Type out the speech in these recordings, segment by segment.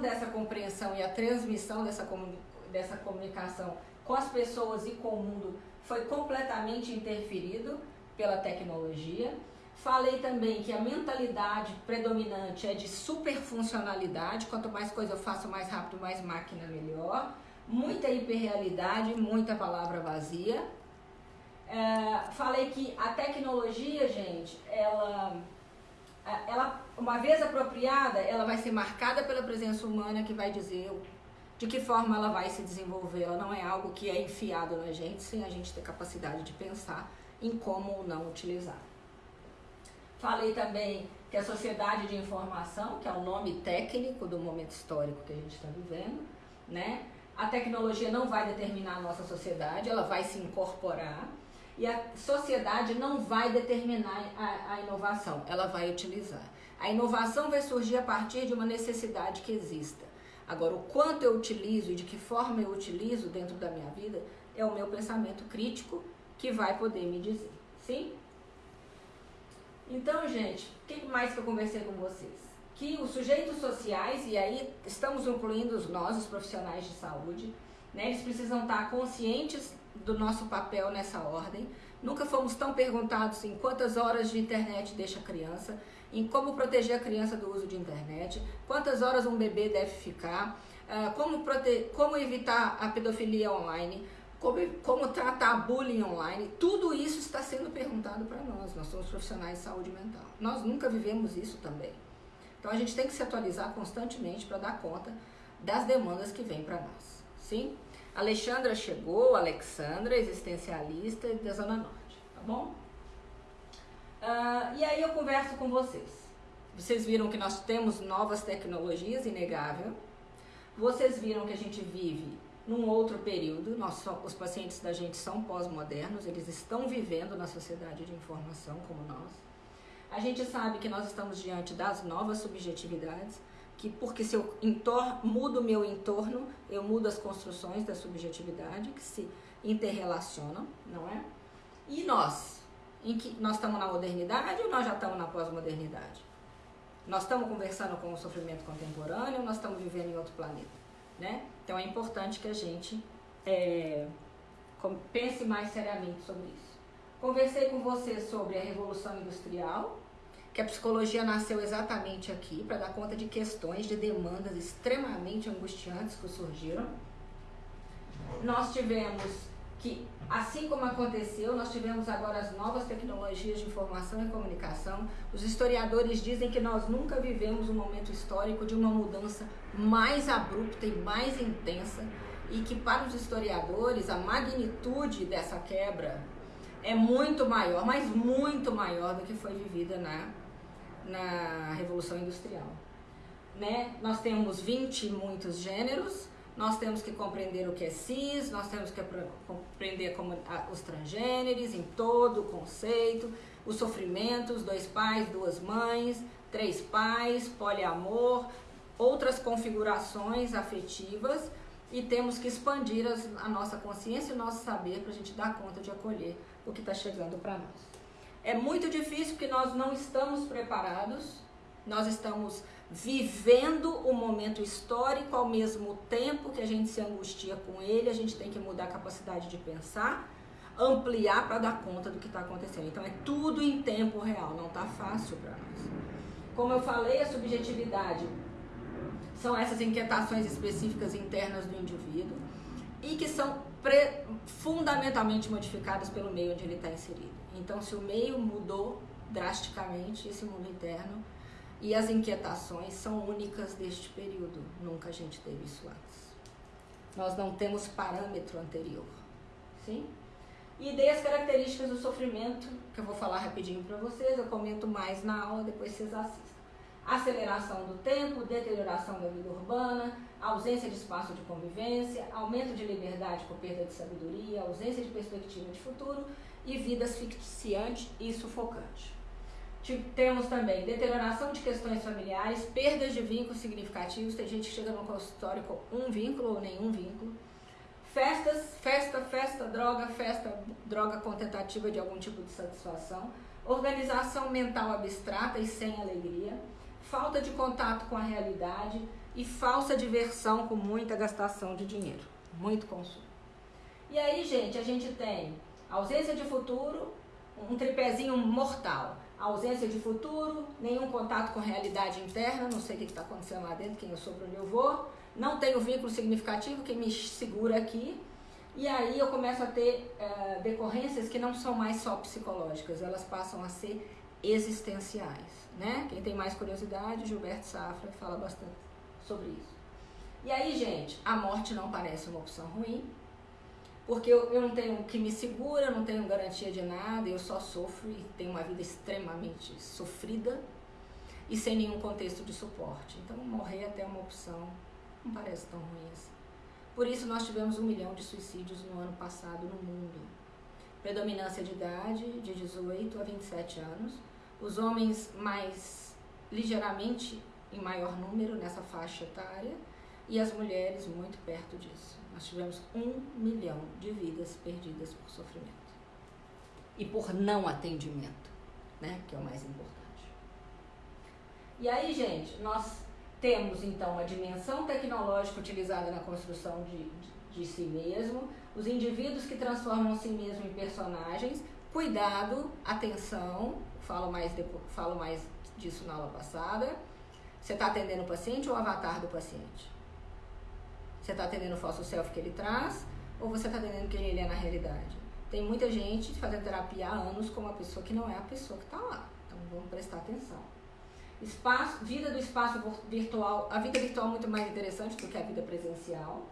dessa compreensão e a transmissão dessa, dessa comunicação com as pessoas e com o mundo foi completamente interferido pela tecnologia. Falei também que a mentalidade predominante é de superfuncionalidade, quanto mais coisa eu faço mais rápido, mais máquina melhor. Muita hiperrealidade, muita palavra vazia. É, falei que a tecnologia, gente, ela, ela, uma vez apropriada, ela vai ser marcada pela presença humana que vai dizer de que forma ela vai se desenvolver. Ela não é algo que é enfiado na gente sem a gente ter capacidade de pensar em como ou não utilizar. Falei também que a sociedade de informação, que é o nome técnico do momento histórico que a gente está vivendo, né? A tecnologia não vai determinar a nossa sociedade, ela vai se incorporar e a sociedade não vai determinar a, a inovação, ela vai utilizar. A inovação vai surgir a partir de uma necessidade que exista. Agora, o quanto eu utilizo e de que forma eu utilizo dentro da minha vida é o meu pensamento crítico que vai poder me dizer. Sim? Então, gente, o que mais que eu conversei com vocês? Que os sujeitos sociais, e aí estamos incluindo nós, os profissionais de saúde, né, eles precisam estar conscientes do nosso papel nessa ordem. Nunca fomos tão perguntados em quantas horas de internet deixa a criança, em como proteger a criança do uso de internet, quantas horas um bebê deve ficar, ah, como, como evitar a pedofilia online, como, como tratar bullying online, tudo isso está sendo perguntado para nós. Nós somos profissionais de saúde mental. Nós nunca vivemos isso também. Então a gente tem que se atualizar constantemente para dar conta das demandas que vêm para nós. Sim? Alexandra chegou, Alexandra, existencialista da Zona Norte, tá bom? Uh, e aí eu converso com vocês. Vocês viram que nós temos novas tecnologias, inegável. Vocês viram que a gente vive num outro período. Nós, os pacientes da gente são pós-modernos, eles estão vivendo na sociedade de informação como nós. A gente sabe que nós estamos diante das novas subjetividades, que porque se eu mudo o meu entorno, eu mudo as construções da subjetividade que se interrelacionam, não é? E nós, em que nós estamos na modernidade ou nós já estamos na pós-modernidade? Nós estamos conversando com o sofrimento contemporâneo ou nós estamos vivendo em outro planeta? Né? Então é importante que a gente é, pense mais seriamente sobre isso. Conversei com você sobre a Revolução Industrial, que a psicologia nasceu exatamente aqui para dar conta de questões, de demandas extremamente angustiantes que surgiram. Nós tivemos que, assim como aconteceu, nós tivemos agora as novas tecnologias de informação e comunicação. Os historiadores dizem que nós nunca vivemos um momento histórico de uma mudança mais abrupta e mais intensa e que para os historiadores a magnitude dessa quebra é muito maior, mas muito maior do que foi vivida na, na Revolução Industrial. Né? Nós temos 20 e muitos gêneros, nós temos que compreender o que é cis, nós temos que compreender como, os transgêneros em todo o conceito, os sofrimentos, dois pais, duas mães, três pais, poliamor, outras configurações afetivas e temos que expandir as, a nossa consciência e o nosso saber para a gente dar conta de acolher o que está chegando para nós. É muito difícil porque nós não estamos preparados, nós estamos vivendo o momento histórico ao mesmo tempo que a gente se angustia com ele, a gente tem que mudar a capacidade de pensar, ampliar para dar conta do que está acontecendo. Então é tudo em tempo real, não está fácil para nós. Como eu falei, a subjetividade são essas inquietações específicas internas do indivíduo e que são fundamentalmente modificadas pelo meio onde ele está inserido. Então, se o meio mudou drasticamente, esse mundo interno e as inquietações são únicas deste período. Nunca a gente teve isso antes. Nós não temos parâmetro anterior. Sim? E dei as características do sofrimento, que eu vou falar rapidinho para vocês, eu comento mais na aula, depois vocês assistam. Aceleração do tempo, deterioração da vida urbana, ausência de espaço de convivência, aumento de liberdade por perda de sabedoria, ausência de perspectiva de futuro e vida asfixiante e sufocante. Temos também deterioração de questões familiares, perdas de vínculos significativos. Tem gente que chega no consultório com um vínculo ou nenhum vínculo. Festas, festa, festa, droga, festa, droga com tentativa de algum tipo de satisfação. Organização mental abstrata e sem alegria. Falta de contato com a realidade. e falsa diversão com muita gastação de dinheiro, muito consumo. E aí, gente, a gente tem ausência de futuro, um tripézinho mortal. Ausência de futuro, nenhum contato com realidade interna, não sei o que está acontecendo lá dentro, quem eu sou, para onde eu vou. Não tenho vínculo significativo, quem me segura aqui. E aí eu começo a ter uh, decorrências que não são mais só psicológicas, elas passam a ser existenciais. Né? Quem tem mais curiosidade, Gilberto Safra fala bastante sobre isso. E aí, gente, a morte não parece uma opção ruim, porque eu, eu não tenho que me segura, eu não tenho garantia de nada, eu só sofro e tenho uma vida extremamente sofrida e sem nenhum contexto de suporte. Então, morrer até uma opção não parece tão ruim assim. Por isso, nós tivemos um milhão de suicídios no ano passado no mundo. Predominância de idade de 18 a 27 anos. Os homens mais ligeiramente em maior número nessa faixa etária e as mulheres muito perto disso. Nós tivemos um milhão de vidas perdidas por sofrimento e por não atendimento, né? Que é o mais importante. E aí, gente, nós temos então a dimensão tecnológica utilizada na construção de, de, de si mesmo, os indivíduos que transformam si mesmo em personagens. Cuidado, atenção, falo mais, depois, falo mais disso na aula passada. Você está atendendo o paciente ou o avatar do paciente? Você está atendendo o falso self que ele traz ou você está atendendo quem ele é na realidade? Tem muita gente fazendo terapia há anos com uma pessoa que não é a pessoa que está lá. Então vamos prestar atenção. Espaço, vida do espaço virtual, a vida virtual é muito mais interessante do que a vida presencial.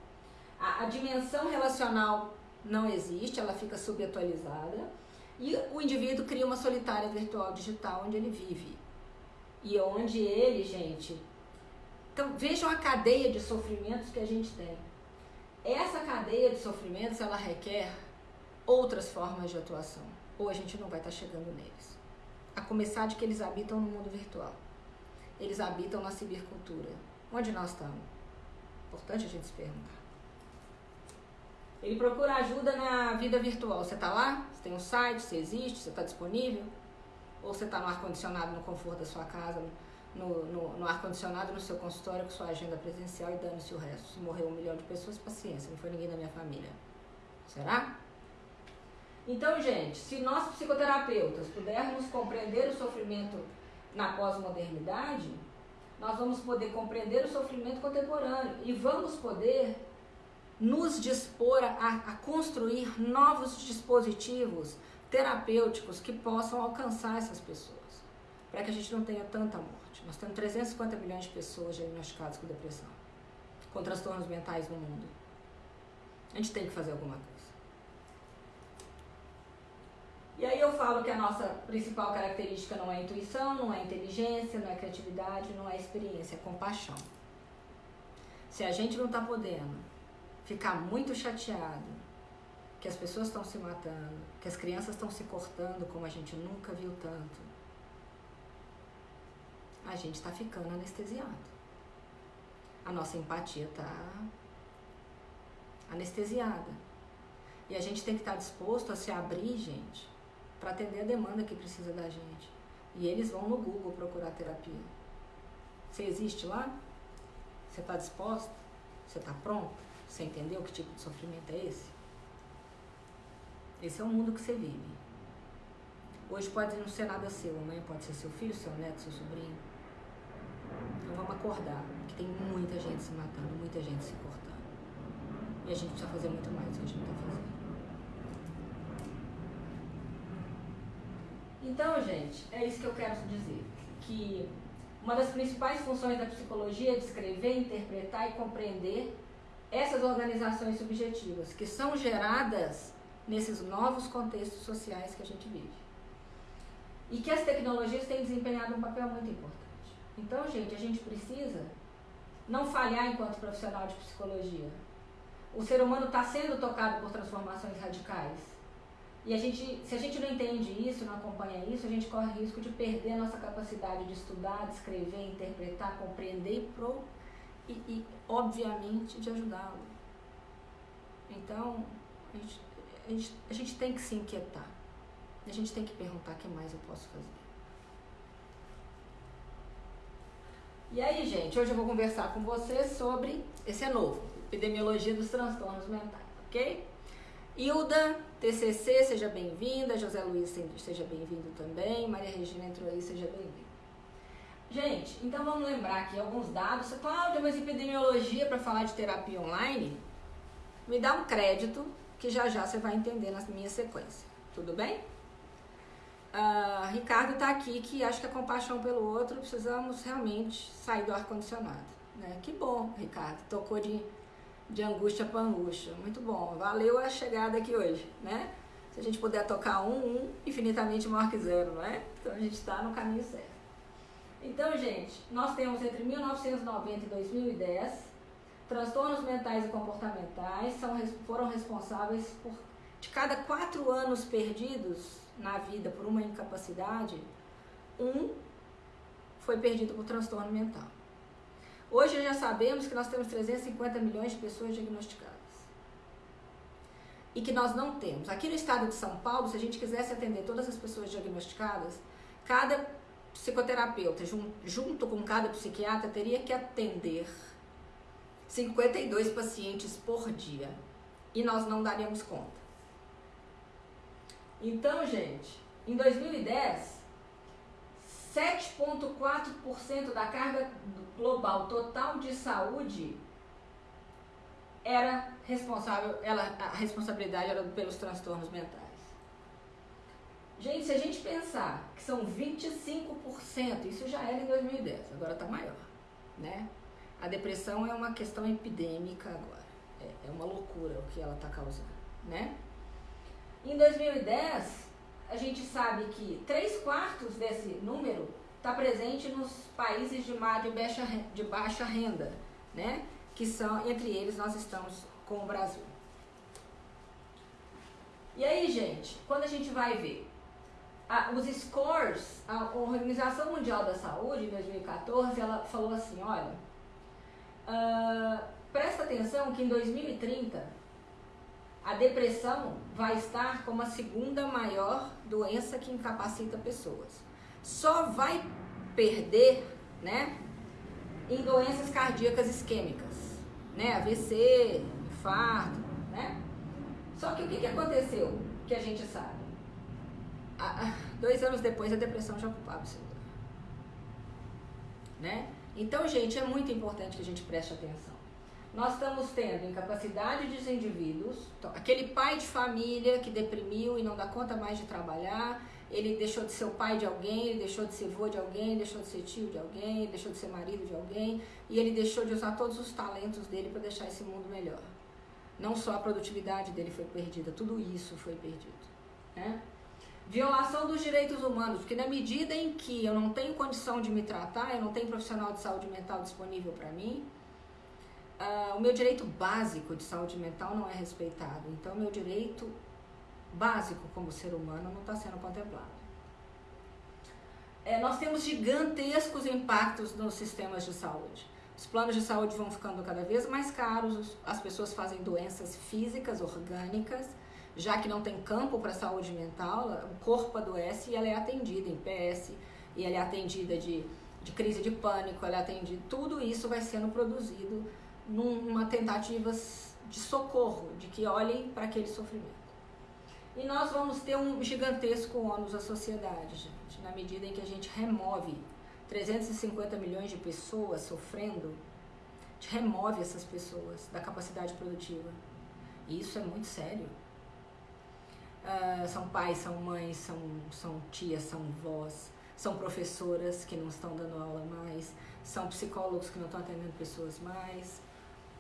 A, a dimensão relacional não existe, ela fica subatualizada. E o indivíduo cria uma solitária virtual digital onde ele vive. E onde ele, gente. Então vejam a cadeia de sofrimentos que a gente tem. Essa cadeia de sofrimentos ela requer outras formas de atuação. Ou a gente não vai estar chegando neles. A começar de que eles habitam no mundo virtual eles habitam na cibercultura. Onde nós estamos? Importante a gente se perguntar. Ele procura ajuda na vida virtual. Você está lá? Você tem um site? Você existe? Você está disponível? Ou você está no ar-condicionado, no conforto da sua casa, no, no, no ar-condicionado, no seu consultório, com sua agenda presencial e dando-se o resto? Se morreu um milhão de pessoas, paciência, não foi ninguém da minha família. Será? Então, gente, se nós psicoterapeutas pudermos compreender o sofrimento na pós-modernidade, nós vamos poder compreender o sofrimento contemporâneo e vamos poder nos dispor a, a construir novos dispositivos terapêuticos que possam alcançar essas pessoas, para que a gente não tenha tanta morte. Nós temos 350 milhões de pessoas diagnosticadas com depressão, com transtornos mentais no mundo. A gente tem que fazer alguma coisa. E aí eu falo que a nossa principal característica não é intuição, não é inteligência, não é criatividade, não é experiência, é compaixão. Se a gente não está podendo ficar muito chateado que as pessoas estão se matando, que as crianças estão se cortando como a gente nunca viu tanto, a gente está ficando anestesiado. A nossa empatia está anestesiada. E a gente tem que estar tá disposto a se abrir, gente, para atender a demanda que precisa da gente. E eles vão no Google procurar terapia. Você existe lá? Você está disposto? Você está pronto? Você entendeu que tipo de sofrimento é esse? Esse é o mundo que você vive. Hoje pode não ser nada seu, amanhã pode ser seu filho, seu neto, seu sobrinho. Então vamos acordar, que tem muita gente se matando, muita gente se cortando. E a gente precisa fazer muito mais do que a gente está fazendo. Então, gente, é isso que eu quero dizer. Que uma das principais funções da psicologia é descrever, interpretar e compreender essas organizações subjetivas que são geradas nesses novos contextos sociais que a gente vive. E que as tecnologias têm desempenhado um papel muito importante. Então, gente, a gente precisa não falhar enquanto profissional de psicologia. O ser humano está sendo tocado por transformações radicais e a gente, se a gente não entende isso, não acompanha isso, a gente corre risco de perder a nossa capacidade de estudar, de escrever, interpretar, compreender e, pro, e, e obviamente, de ajudá-lo. Então, a gente, a, gente, a gente tem que se inquietar. A gente tem que perguntar o que mais eu posso fazer. E aí, gente, hoje eu vou conversar com vocês sobre, esse é novo, epidemiologia dos transtornos mentais, ok? Hilda, TCC, seja bem-vinda, José Luiz, seja bem-vindo também, Maria Regina entrou aí, seja bem-vinda. Gente, então vamos lembrar aqui alguns dados. Cláudia, mas epidemiologia para falar de terapia online? Me dá um crédito que já já você vai entender na minha sequência, tudo bem? Uh, Ricardo está aqui que acho que a compaixão pelo outro precisamos realmente sair do ar-condicionado. Né? Que bom, Ricardo, tocou de, de angústia para angústia. Muito bom, valeu a chegada aqui hoje. Né? Se a gente puder tocar um, um infinitamente maior que zero, não é? Então a gente está no caminho certo. Então, gente, nós temos entre 1990 e 2010 transtornos mentais e comportamentais são, foram responsáveis por de cada quatro anos perdidos na vida por uma incapacidade, um foi perdido por transtorno mental. Hoje já sabemos que nós temos 350 milhões de pessoas diagnosticadas. E que nós não temos. Aqui no estado de São Paulo, se a gente quisesse atender todas as pessoas diagnosticadas, cada psicoterapeuta, junto com cada psiquiatra, teria que atender 52 pacientes por dia. E nós não daríamos conta. Então, gente, em 2010, 7,4% da carga global total de saúde era responsável, ela, a responsabilidade era pelos transtornos mentais. Gente, se a gente pensar que são 25%, isso já era em 2010, agora está maior, né? A depressão é uma questão epidêmica agora, é, é uma loucura o que ela está causando, né? Em 2010, a gente sabe que 3 quartos desse número está presente nos países de, baixa, de baixa renda, né? Que são, entre eles, nós estamos com o Brasil. E aí, gente, quando a gente vai ver a, os scores, a Organização Mundial da Saúde, em 2014, ela falou assim, olha, uh, presta atenção que em 2030 a depressão vai estar como a segunda maior doença que incapacita pessoas. Só vai perder, né, em doenças cardíacas isquêmicas, né, AVC, infarto, né? Só que o que, que aconteceu que a gente sabe? dois anos depois a depressão já ocupava esse lugar, né? Então, gente, é muito importante que a gente preste atenção nós estamos tendo incapacidade dos indivíduos, então, aquele pai de família que deprimiu e não dá conta mais de trabalhar, ele deixou de ser o pai de alguém, ele deixou de ser avô de alguém, deixou de ser tio de alguém, deixou de ser marido de alguém, e ele deixou de usar todos os talentos dele para deixar esse mundo melhor. Não só a produtividade dele foi perdida, tudo isso foi perdido. Né? Violação dos direitos humanos, porque na medida em que eu não tenho condição de me tratar, eu não tenho profissional de saúde mental disponível para mim, uh, o meu direito básico de saúde mental não é respeitado. Então, meu direito básico como ser humano não está sendo contemplado. É, nós temos gigantescos impactos nos sistemas de saúde. Os planos de saúde vão ficando cada vez mais caros, as pessoas fazem doenças físicas, orgânicas, já que não tem campo para saúde mental, o corpo adoece e ela é atendida em PS, e ela é atendida de, de crise de pânico, ela é atendida, tudo isso vai sendo produzido numa tentativa de socorro, de que olhem para aquele sofrimento. E nós vamos ter um gigantesco ônus à sociedade, gente, na medida em que a gente remove 350 milhões de pessoas sofrendo, a gente remove essas pessoas da capacidade produtiva. E isso é muito sério. Uh, são pais, são mães, são, são tias, são vós, são professoras que não estão dando aula mais, são psicólogos que não estão atendendo pessoas mais,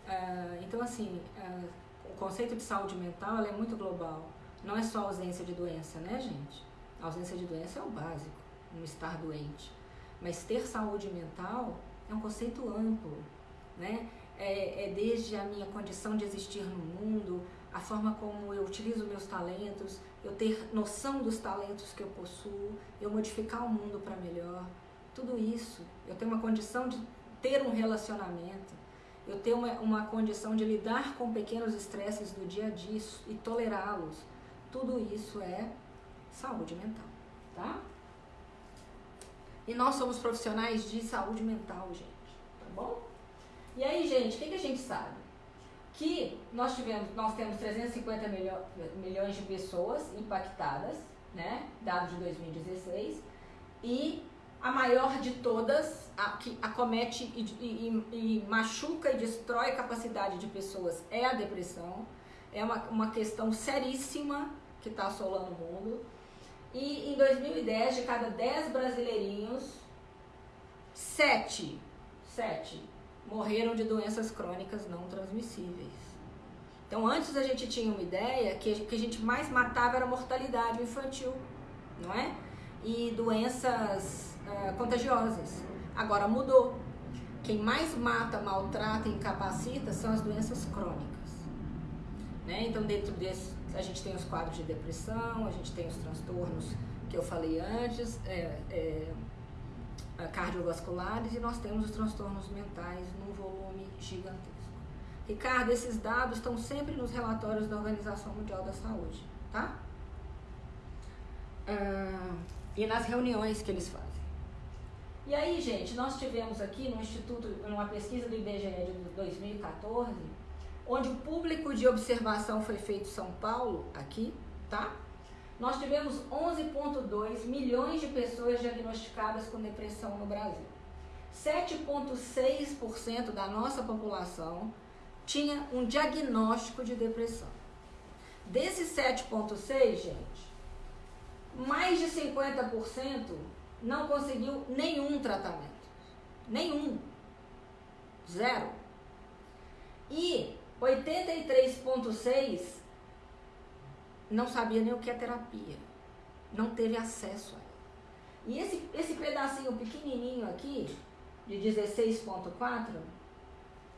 Uh, então, assim, uh, o conceito de saúde mental é muito global. Não é só ausência de doença, né, gente? A ausência de doença é o básico, não estar doente. Mas ter saúde mental é um conceito amplo, né? É, é desde a minha condição de existir no mundo, a forma como eu utilizo meus talentos, eu ter noção dos talentos que eu possuo, eu modificar o mundo para melhor. Tudo isso, eu tenho uma condição de ter um relacionamento eu ter uma, uma condição de lidar com pequenos estresses do dia a dia e tolerá-los. Tudo isso é saúde mental, tá? E nós somos profissionais de saúde mental, gente. bom? E aí, gente, o que, que a gente sabe? Que nós, tivemos, nós temos 350 milho, milhões de pessoas impactadas, né? Dados de 2016, e a maior de todas, a, que acomete e, e, e, machuca e destrói a capacidade de pessoas, é a depressão. É uma, uma questão seríssima que está assolando o mundo. E em 2010, de cada 10 brasileirinhos, 7, 7 morreram de doenças crônicas não transmissíveis. Então, antes a gente tinha uma ideia que o que a gente mais matava era mortalidade infantil, não é? E doenças uh, contagiosas. Agora mudou. Quem mais mata, maltrata e incapacita são as doenças crônicas. Né? Então, dentro desse, a gente tem os quadros de depressão, a gente tem os transtornos que eu falei antes, é, é, cardiovasculares e nós temos os transtornos mentais num volume gigantesco. Ricardo, esses dados estão sempre nos relatórios da Organização Mundial da Saúde, tá? Ah, e nas reuniões que eles fazem. E aí, gente, nós tivemos aqui no Instituto, numa pesquisa do IBGE de 2014, onde o público de observação foi feito em São Paulo, aqui, tá? Nós tivemos 11,2 milhões de pessoas diagnosticadas com depressão no Brasil. 7,6% da nossa população tinha um diagnóstico de depressão. Desses 7,6%, gente, mais de 50% não conseguiu nenhum tratamento. Nenhum. Zero. E 83,6% não sabia nem o que é terapia. Não teve acesso a ela. E esse, esse pedacinho pequenininho aqui, de 16,4,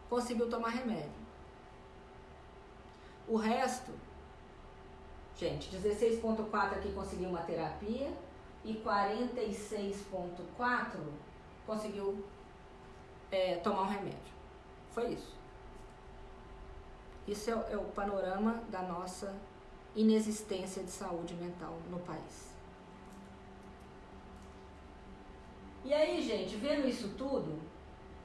conseguiu tomar remédio. O resto, gente, 16,4 aqui conseguiu uma terapia e 46,4 conseguiu é, tomar um remédio. Foi isso. Isso é, é o panorama da nossa inexistência de saúde mental no país. E aí, gente, vendo isso tudo,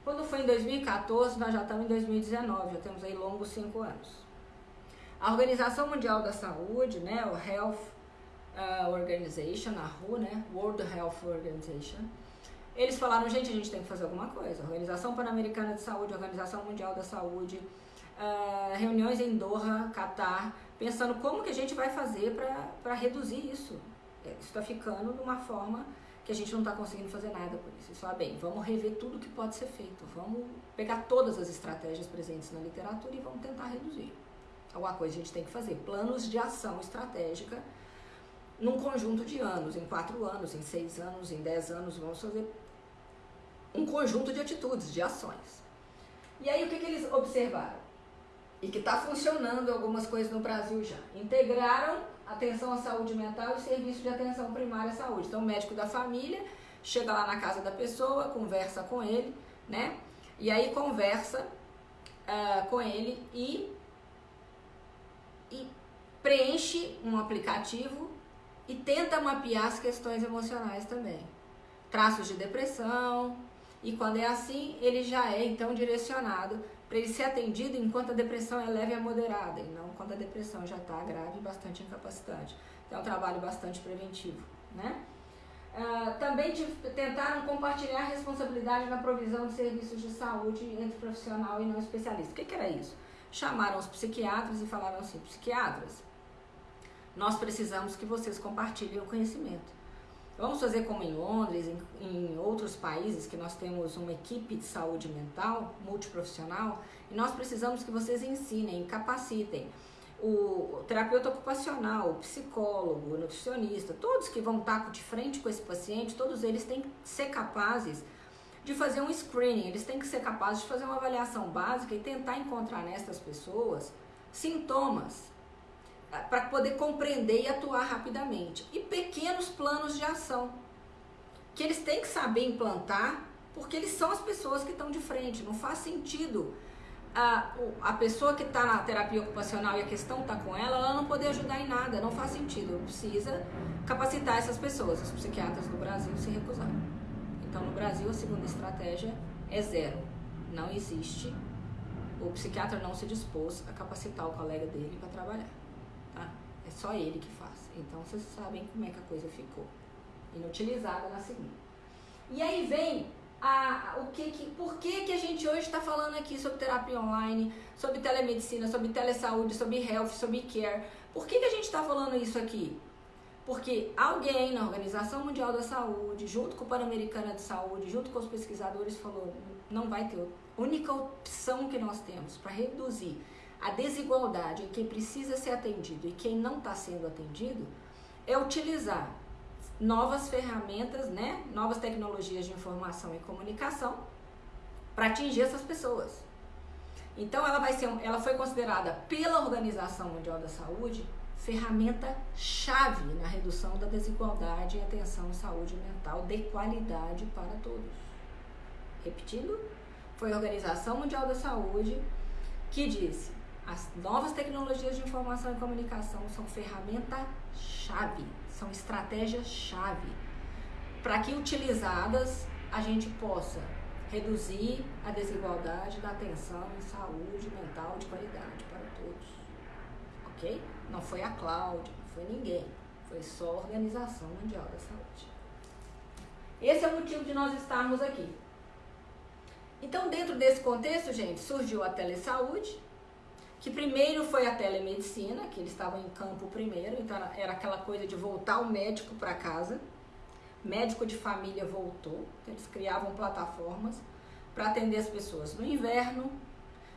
quando foi em 2014, nós já estamos em 2019, já temos aí longos cinco anos. A Organização Mundial da Saúde, né, o Health uh, Organization, a WHO, né, World Health Organization, eles falaram, gente, a gente tem que fazer alguma coisa. Organização Pan-Americana de Saúde, Organização Mundial da Saúde, uh, reuniões em Doha, Catar, pensando como que a gente vai fazer para reduzir isso. É, isso está ficando de uma forma que a gente não está conseguindo fazer nada por isso. Fala, bem, vamos rever tudo que pode ser feito, vamos pegar todas as estratégias presentes na literatura e vamos tentar reduzir. Alguma coisa a gente tem que fazer. Planos de ação estratégica num conjunto de anos, em quatro anos, em seis anos, em dez anos, vamos fazer um conjunto de atitudes, de ações. E aí o que, que eles observaram? e que está funcionando algumas coisas no Brasil já. Integraram atenção à saúde mental e serviço de atenção primária à saúde. Então, o médico da família chega lá na casa da pessoa, conversa com ele, né? E aí conversa uh, com ele e, e preenche um aplicativo e tenta mapear as questões emocionais também. Traços de depressão, e quando é assim, ele já é então direcionado para ele ser atendido enquanto a depressão é leve a moderada, e não quando a depressão já está grave e bastante incapacitante. Então é um trabalho bastante preventivo. Né? Uh, também tentaram compartilhar a responsabilidade na provisão de serviços de saúde entre profissional e não especialista. O que, que era isso? Chamaram os psiquiatras e falaram assim: psiquiatras, nós precisamos que vocês compartilhem o conhecimento. Vamos fazer como em Londres, em, em, outros países, que nós temos uma equipe de saúde mental multiprofissional e nós precisamos que vocês ensinem, capacitem o terapeuta ocupacional, o psicólogo, o nutricionista, todos que vão estar de frente com esse paciente, todos eles têm que ser capazes de fazer um screening, eles têm que ser capazes de fazer uma avaliação básica e tentar encontrar nessas pessoas sintomas para poder compreender e atuar rapidamente. E pequenos planos de ação que eles têm que saber implantar, porque eles são as pessoas que estão de frente. Não faz sentido a, a pessoa que está na terapia ocupacional e a questão está com ela, ela não poder ajudar em nada. Não faz sentido. Precisa capacitar essas pessoas. Os psiquiatras do Brasil se recusaram. Então, no Brasil, a segunda estratégia é zero. não existe, o psiquiatra não se dispôs a capacitar o colega dele para trabalhar. É só ele que faz. Então vocês sabem como é que a coisa ficou. Inutilizada na segunda. E aí vem a, o que, que, por que, que a gente hoje está falando aqui sobre terapia online, sobre telemedicina, sobre telesaúde, sobre health, sobre care. Por que, que a gente está falando isso aqui? Porque alguém na Organização Mundial da Saúde, junto com o Pan-Americana de Saúde, junto com os pesquisadores, falou: não vai ter. A única opção que nós temos para reduzir a desigualdade em quem precisa ser atendido e quem não está sendo atendido é utilizar novas ferramentas, né, novas tecnologias de informação e comunicação para atingir essas pessoas. Então ela vai ser, ela foi considerada pela Organização Mundial da Saúde ferramenta chave na redução da desigualdade em atenção à saúde mental de qualidade para todos. Repetindo, foi a Organização Mundial da Saúde que disse: as novas tecnologias de informação e comunicação são ferramenta chave, são estratégias chave para que utilizadas a gente possa reduzir a desigualdade da atenção em saúde mental de qualidade para todos. Ok? Não foi a Cláudia, não foi ninguém. Foi só a Organização Mundial da Saúde. Esse é o motivo de nós estarmos aqui. Então, dentro desse contexto, gente, surgiu a telesaúde, que primeiro foi a telemedicina, que eles estavam em campo primeiro, então era aquela coisa de voltar o médico para casa. Médico de família voltou, eles criavam plataformas para atender as pessoas no inverno,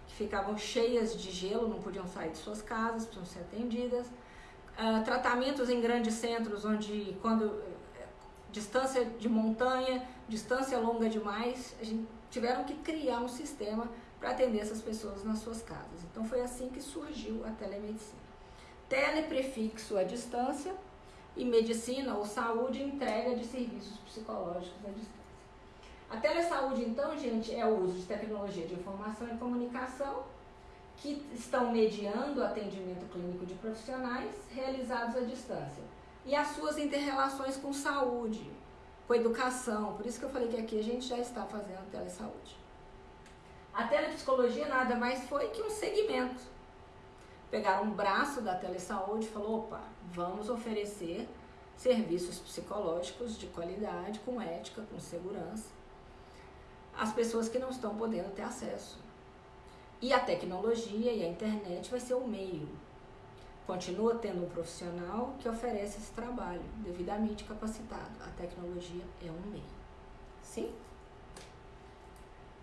que ficavam cheias de gelo, não podiam sair de suas casas, precisam ser atendidas. Uh, tratamentos em grandes centros, onde quando eh, distância de montanha, distância longa demais, a gente tiveram que criar um sistema para atender essas pessoas nas suas casas. Então foi assim que surgiu a telemedicina. Teleprefixo à distância e medicina ou saúde entrega de serviços psicológicos à distância. A telesaúde, então, gente, é o uso de tecnologia de informação e comunicação que estão mediando o atendimento clínico de profissionais realizados à distância e as suas interrelações com saúde, com educação. Por isso que eu falei que aqui a gente já está fazendo telesaúde. A telepsicologia nada mais foi que um segmento. Pegaram um braço da telesaúde e falou, opa, vamos oferecer serviços psicológicos de qualidade, com ética, com segurança, as pessoas que não estão podendo ter acesso. E a tecnologia e a internet vai ser o meio. Continua tendo um profissional que oferece esse trabalho, devidamente capacitado. A tecnologia é um meio. Sim?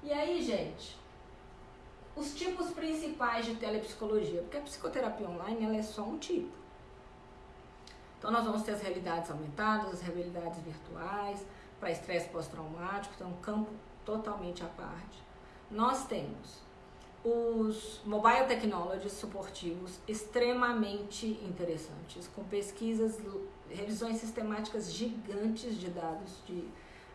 E aí, gente, os tipos principais de telepsicologia, porque a psicoterapia online ela é só um tipo. Então nós vamos ter as realidades aumentadas, as realidades virtuais, para estresse pós-traumático, então um campo totalmente à parte. Nós temos os mobile technologies suportivos extremamente interessantes, com pesquisas, revisões sistemáticas gigantes de dados, de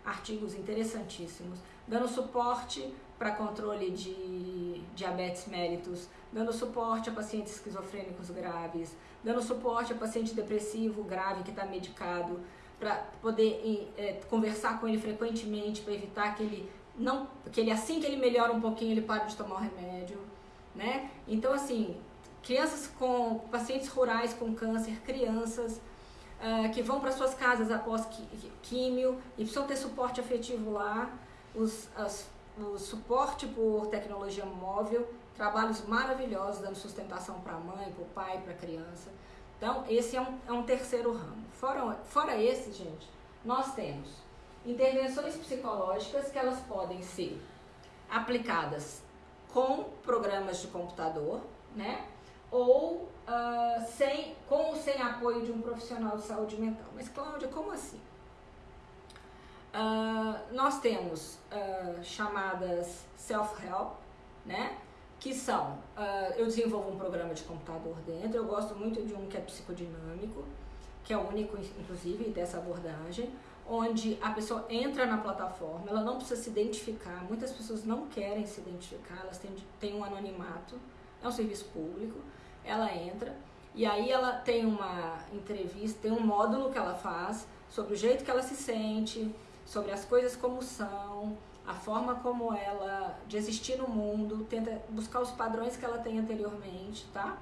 artigos interessantíssimos, dando suporte para controle de diabetes mellitus, dando suporte a pacientes esquizofrênicos graves, dando suporte a paciente depressivo grave que está medicado, para poder é, conversar com ele frequentemente, para evitar que ele não, que ele assim que ele melhora um pouquinho, ele para de tomar o remédio, né? Então assim, crianças com pacientes rurais com câncer, crianças uh, que vão para suas casas após químio e precisam ter suporte afetivo lá, os, as, o suporte por tecnologia móvel, trabalhos maravilhosos dando sustentação para a mãe, para o pai, para a criança. Então, esse é um, é um terceiro ramo. Fora, fora esse, gente, nós temos intervenções psicológicas que elas podem ser aplicadas com programas de computador, né? Ou uh, sem, com ou sem apoio de um profissional de saúde mental. Mas, Cláudia, como assim? Uh, nós temos uh, chamadas self-help, né? Que são, eu desenvolvo um programa de computador dentro, eu gosto muito de um que é psicodinâmico, que é único, inclusive, dessa abordagem onde a pessoa entra na plataforma, ela não precisa se identificar. Muitas pessoas não querem se identificar, elas têm, têm um anonimato, é um serviço público. Ela entra e aí ela tem uma entrevista, tem um módulo que ela faz sobre o jeito que ela se sente, sobre as coisas como são, a forma como ela de existir no mundo, tenta buscar os padrões que ela tem anteriormente, tá?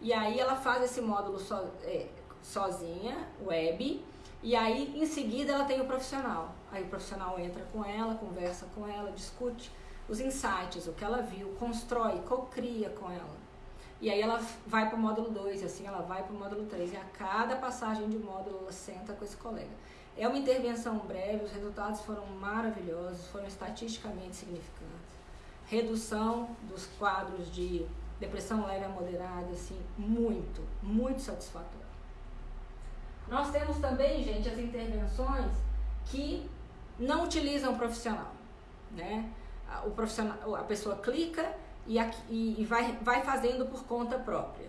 E aí ela faz esse módulo so, é, sozinha, web, e aí em seguida ela tem o profissional. Aí o profissional entra com ela, conversa com ela, discute os insights, o que ela viu, constrói, cocria com ela. E aí ela vai para o módulo 2, assim ela vai para o módulo 3. E a cada passagem de módulo ela senta com esse colega. É uma intervenção breve, os resultados foram maravilhosos, foram estatisticamente significantes. Redução dos quadros de depressão leve a moderada, assim, muito, muito satisfatório. Nós temos também, gente, as intervenções que não utilizam profissional, né? O profissional, a pessoa clica e, e, vai, vai fazendo por conta própria.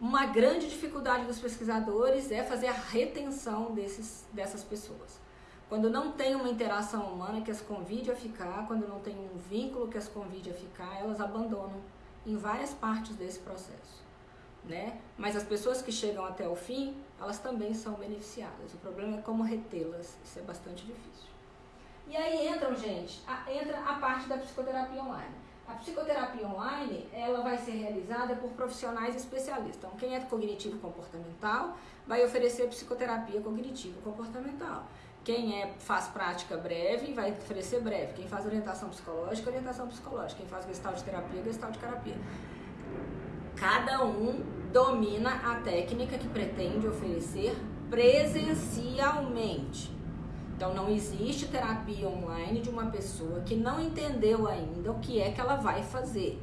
Uma grande dificuldade dos pesquisadores é fazer a retenção desses, dessas pessoas. Quando não tem uma interação humana que as convide a ficar, quando não tem um vínculo que as convide a ficar, elas abandonam em várias partes desse processo. Né? Mas as pessoas que chegam até o fim, elas também são beneficiadas. O problema é como retê-las, isso é bastante difícil. E aí entram, gente, a, entra a parte da psicoterapia online. A psicoterapia online, ela vai ser realizada por profissionais especialistas. Então, quem é cognitivo comportamental vai oferecer psicoterapia cognitivo comportamental. Quem é, faz prática breve vai oferecer breve. Quem faz orientação psicológica, orientação psicológica. Quem faz gestalt de terapia, gestalt de terapia. Cada um domina a técnica que pretende oferecer presencialmente. Então não existe terapia online de uma pessoa que não entendeu ainda o que é que ela vai fazer.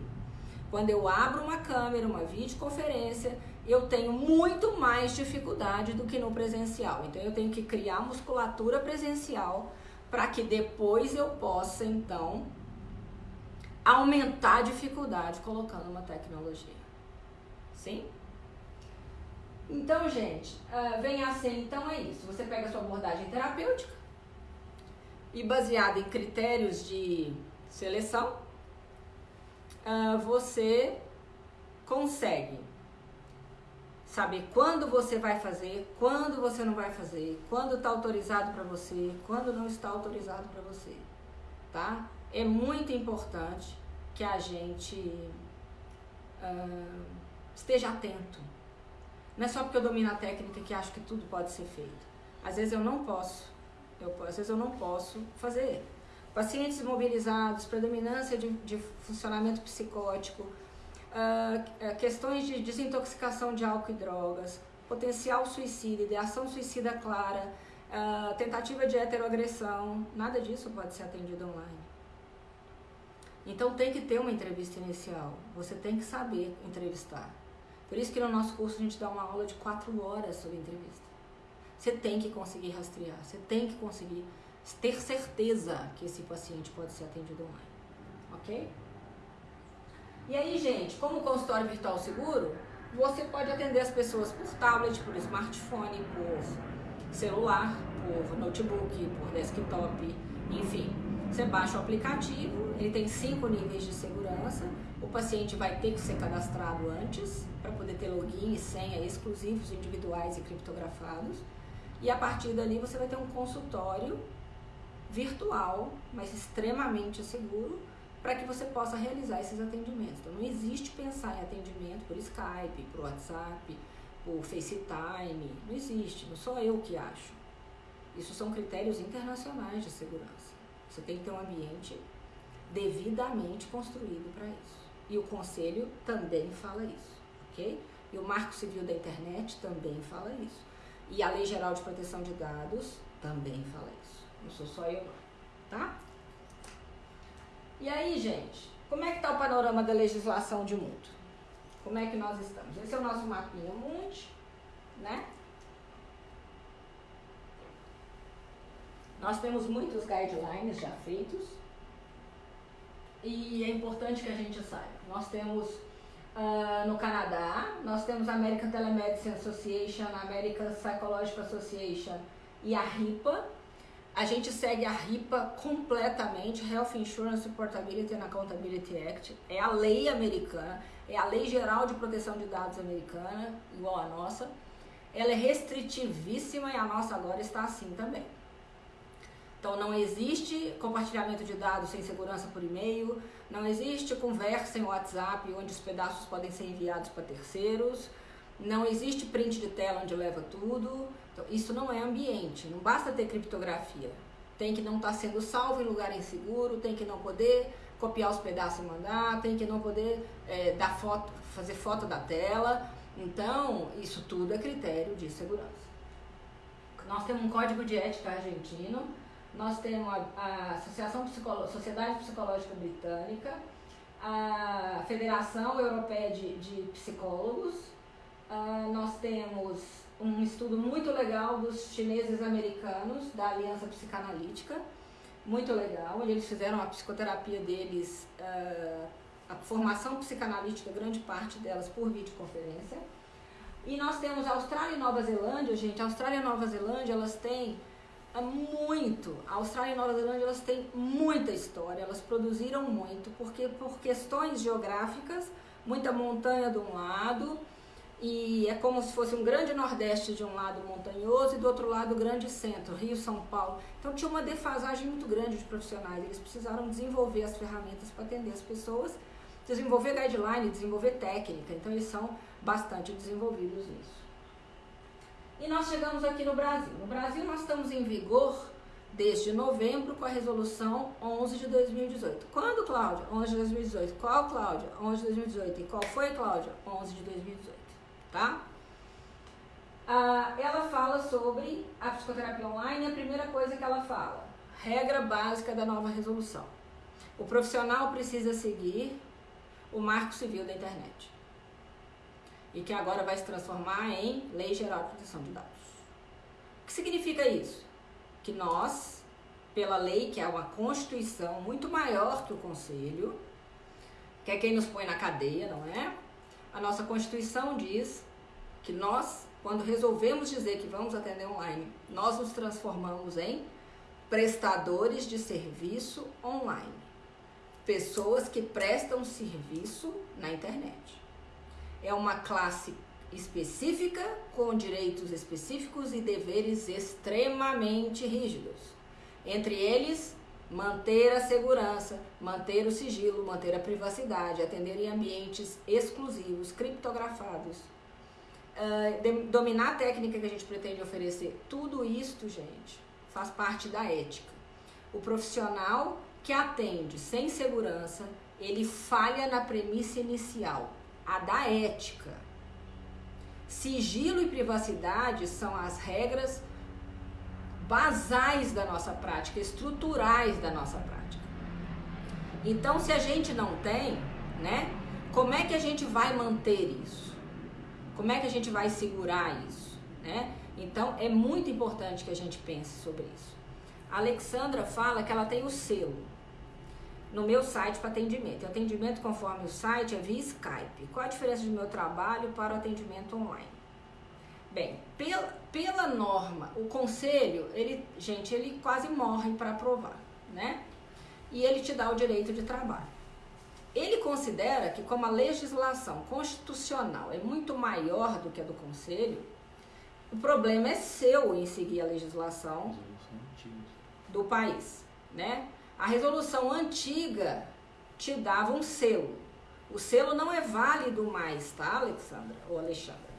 Quando eu abro uma câmera, uma videoconferência, eu tenho muito mais dificuldade do que no presencial. Então eu tenho que criar musculatura presencial para que depois eu possa então aumentar a dificuldade colocando uma tecnologia. Sim? Então, gente, uh, vem a ser, então é isso. Você pega a sua abordagem terapêutica, e baseado em critérios de seleção, uh, você consegue saber quando você vai fazer, quando você não vai fazer, quando está autorizado para você, quando não está autorizado para você, tá? É muito importante que a gente uh, esteja atento. Não é só porque eu domino a técnica que acho que tudo pode ser feito. Às vezes eu não posso eu, às vezes eu não posso fazer. Pacientes imobilizados, predominância de, de funcionamento psicótico, uh, questões de desintoxicação de álcool e drogas, potencial suicida, ideação suicida clara, uh, tentativa de heteroagressão, nada disso pode ser atendido online. Então tem que ter uma entrevista inicial, você tem que saber entrevistar. Por isso que no nosso curso a gente dá uma aula de quatro horas sobre entrevista. Você tem que conseguir rastrear, você tem que conseguir ter certeza que esse paciente pode ser atendido online. Ok? E aí, gente, como consultório virtual seguro, você pode atender as pessoas por tablet, por smartphone, por celular, por notebook, por desktop, enfim. Você baixa o aplicativo, ele tem cinco níveis de segurança. O paciente vai ter que ser cadastrado antes para poder ter login e senha exclusivos, individuais e criptografados. E a partir dali você vai ter um consultório virtual, mas extremamente seguro, para que você possa realizar esses atendimentos. Então não existe pensar em atendimento por Skype, por WhatsApp, por FaceTime, não existe, não sou eu que acho. Isso são critérios internacionais de segurança. Você tem que ter um ambiente devidamente construído para isso. E o conselho também fala isso, ok? E o Marco Civil da Internet também fala isso. E a Lei Geral de Proteção de Dados também fala isso. Não sou só eu, tá? E aí, gente, como é que está o panorama da legislação de mundo? Como é que nós estamos? Esse é o nosso mapinha Mundi, né? Nós temos muitos guidelines já feitos e é importante que a gente saiba. Nós temos Uh, no Canadá, nós temos a American Telemedicine Association, a American Psychological Association e a RIPA. A gente segue a RIPA completamente, Health Insurance Portability and Accountability Act. É a lei americana, é a lei geral de proteção de dados americana, igual a nossa. Ela é restritivíssima e a nossa agora está assim também. Então não existe compartilhamento de dados sem segurança por e-mail, não existe conversa em WhatsApp onde os pedaços podem ser enviados para terceiros, não existe print de tela onde leva tudo. Então, isso não é ambiente, não basta ter criptografia. Tem que não estar tá sendo salvo em lugar inseguro, tem que não poder copiar os pedaços e mandar, tem que não poder é, dar foto, fazer foto da tela. Então, isso tudo é critério de segurança. Nós temos um código de ética argentino, nós temos a, a Associação Psicolo Sociedade Psicológica Britânica, a Federação Europeia de, de Psicólogos, uh, nós temos um estudo muito legal dos chineses americanos da Aliança Psicanalítica, muito legal. Eles fizeram a psicoterapia deles, uh, a formação psicanalítica, grande parte delas por videoconferência. E nós temos Austrália e Nova Zelândia, gente. Austrália e Nova Zelândia, elas têm muito. A Austrália e Nova Zelândia, elas têm muita história. Elas produziram muito, porque por questões geográficas, muita montanha de um lado, e é como se fosse um grande nordeste de um lado montanhoso e do outro lado grande centro, Rio, São Paulo. Então tinha uma defasagem muito grande de profissionais. Eles precisaram desenvolver as ferramentas para atender as pessoas, desenvolver guideline, desenvolver técnica. Então eles são bastante desenvolvidos nisso. E nós chegamos aqui no Brasil. No Brasil nós estamos em vigor desde novembro com a resolução 11 de 2018. Quando, Cláudia? 11 de 2018. Qual, Cláudia? 11 de 2018. E qual foi, Cláudia? 11 de 2018 tá? Ah, ela fala sobre a psicoterapia online. A primeira coisa que ela fala, regra básica da nova resolução. O profissional precisa seguir o Marco Civil da Internet. E que agora vai se transformar em Lei Geral de Proteção de Dados. O que significa isso? Que nós, pela lei, que é uma constituição muito maior que o Conselho, que é quem nos põe na cadeia, não é? A nossa Constituição diz que nós, quando resolvemos dizer que vamos atender online, nós nos transformamos em prestadores de serviço online. Pessoas que prestam serviço na internet. É uma classe específica, com direitos específicos e deveres extremamente rígidos. Entre eles, manter a segurança, manter o sigilo, manter a privacidade, atender em ambientes exclusivos, criptografados, uh, de, dominar a técnica que a gente pretende oferecer, tudo isto, gente, faz parte da ética. O profissional que atende sem segurança, ele falha na premissa inicial, a da ética. Sigilo e privacidade são as regras basais da nossa prática, estruturais da nossa prática. Então, se a gente não tem, né, como é que a gente vai manter isso? Como é que a gente vai segurar isso? Né? Então é muito importante que a gente pense sobre isso. A Alexandra fala que ela tem o selo no meu site para atendimento. O atendimento conforme o site é via Skype. Qual a diferença do meu trabalho para o atendimento online? Bem, pela, pela norma, o conselho, ele, gente, ele quase morre para aprovar, né? E ele te dá o direito de trabalho. Ele considera que, como a legislação constitucional é muito maior do que a do Conselho, o problema é seu em seguir a legislação do país. Né? A resolução antiga te dava um selo. O selo não é válido mais, tá, Alexandra ou Alexandra?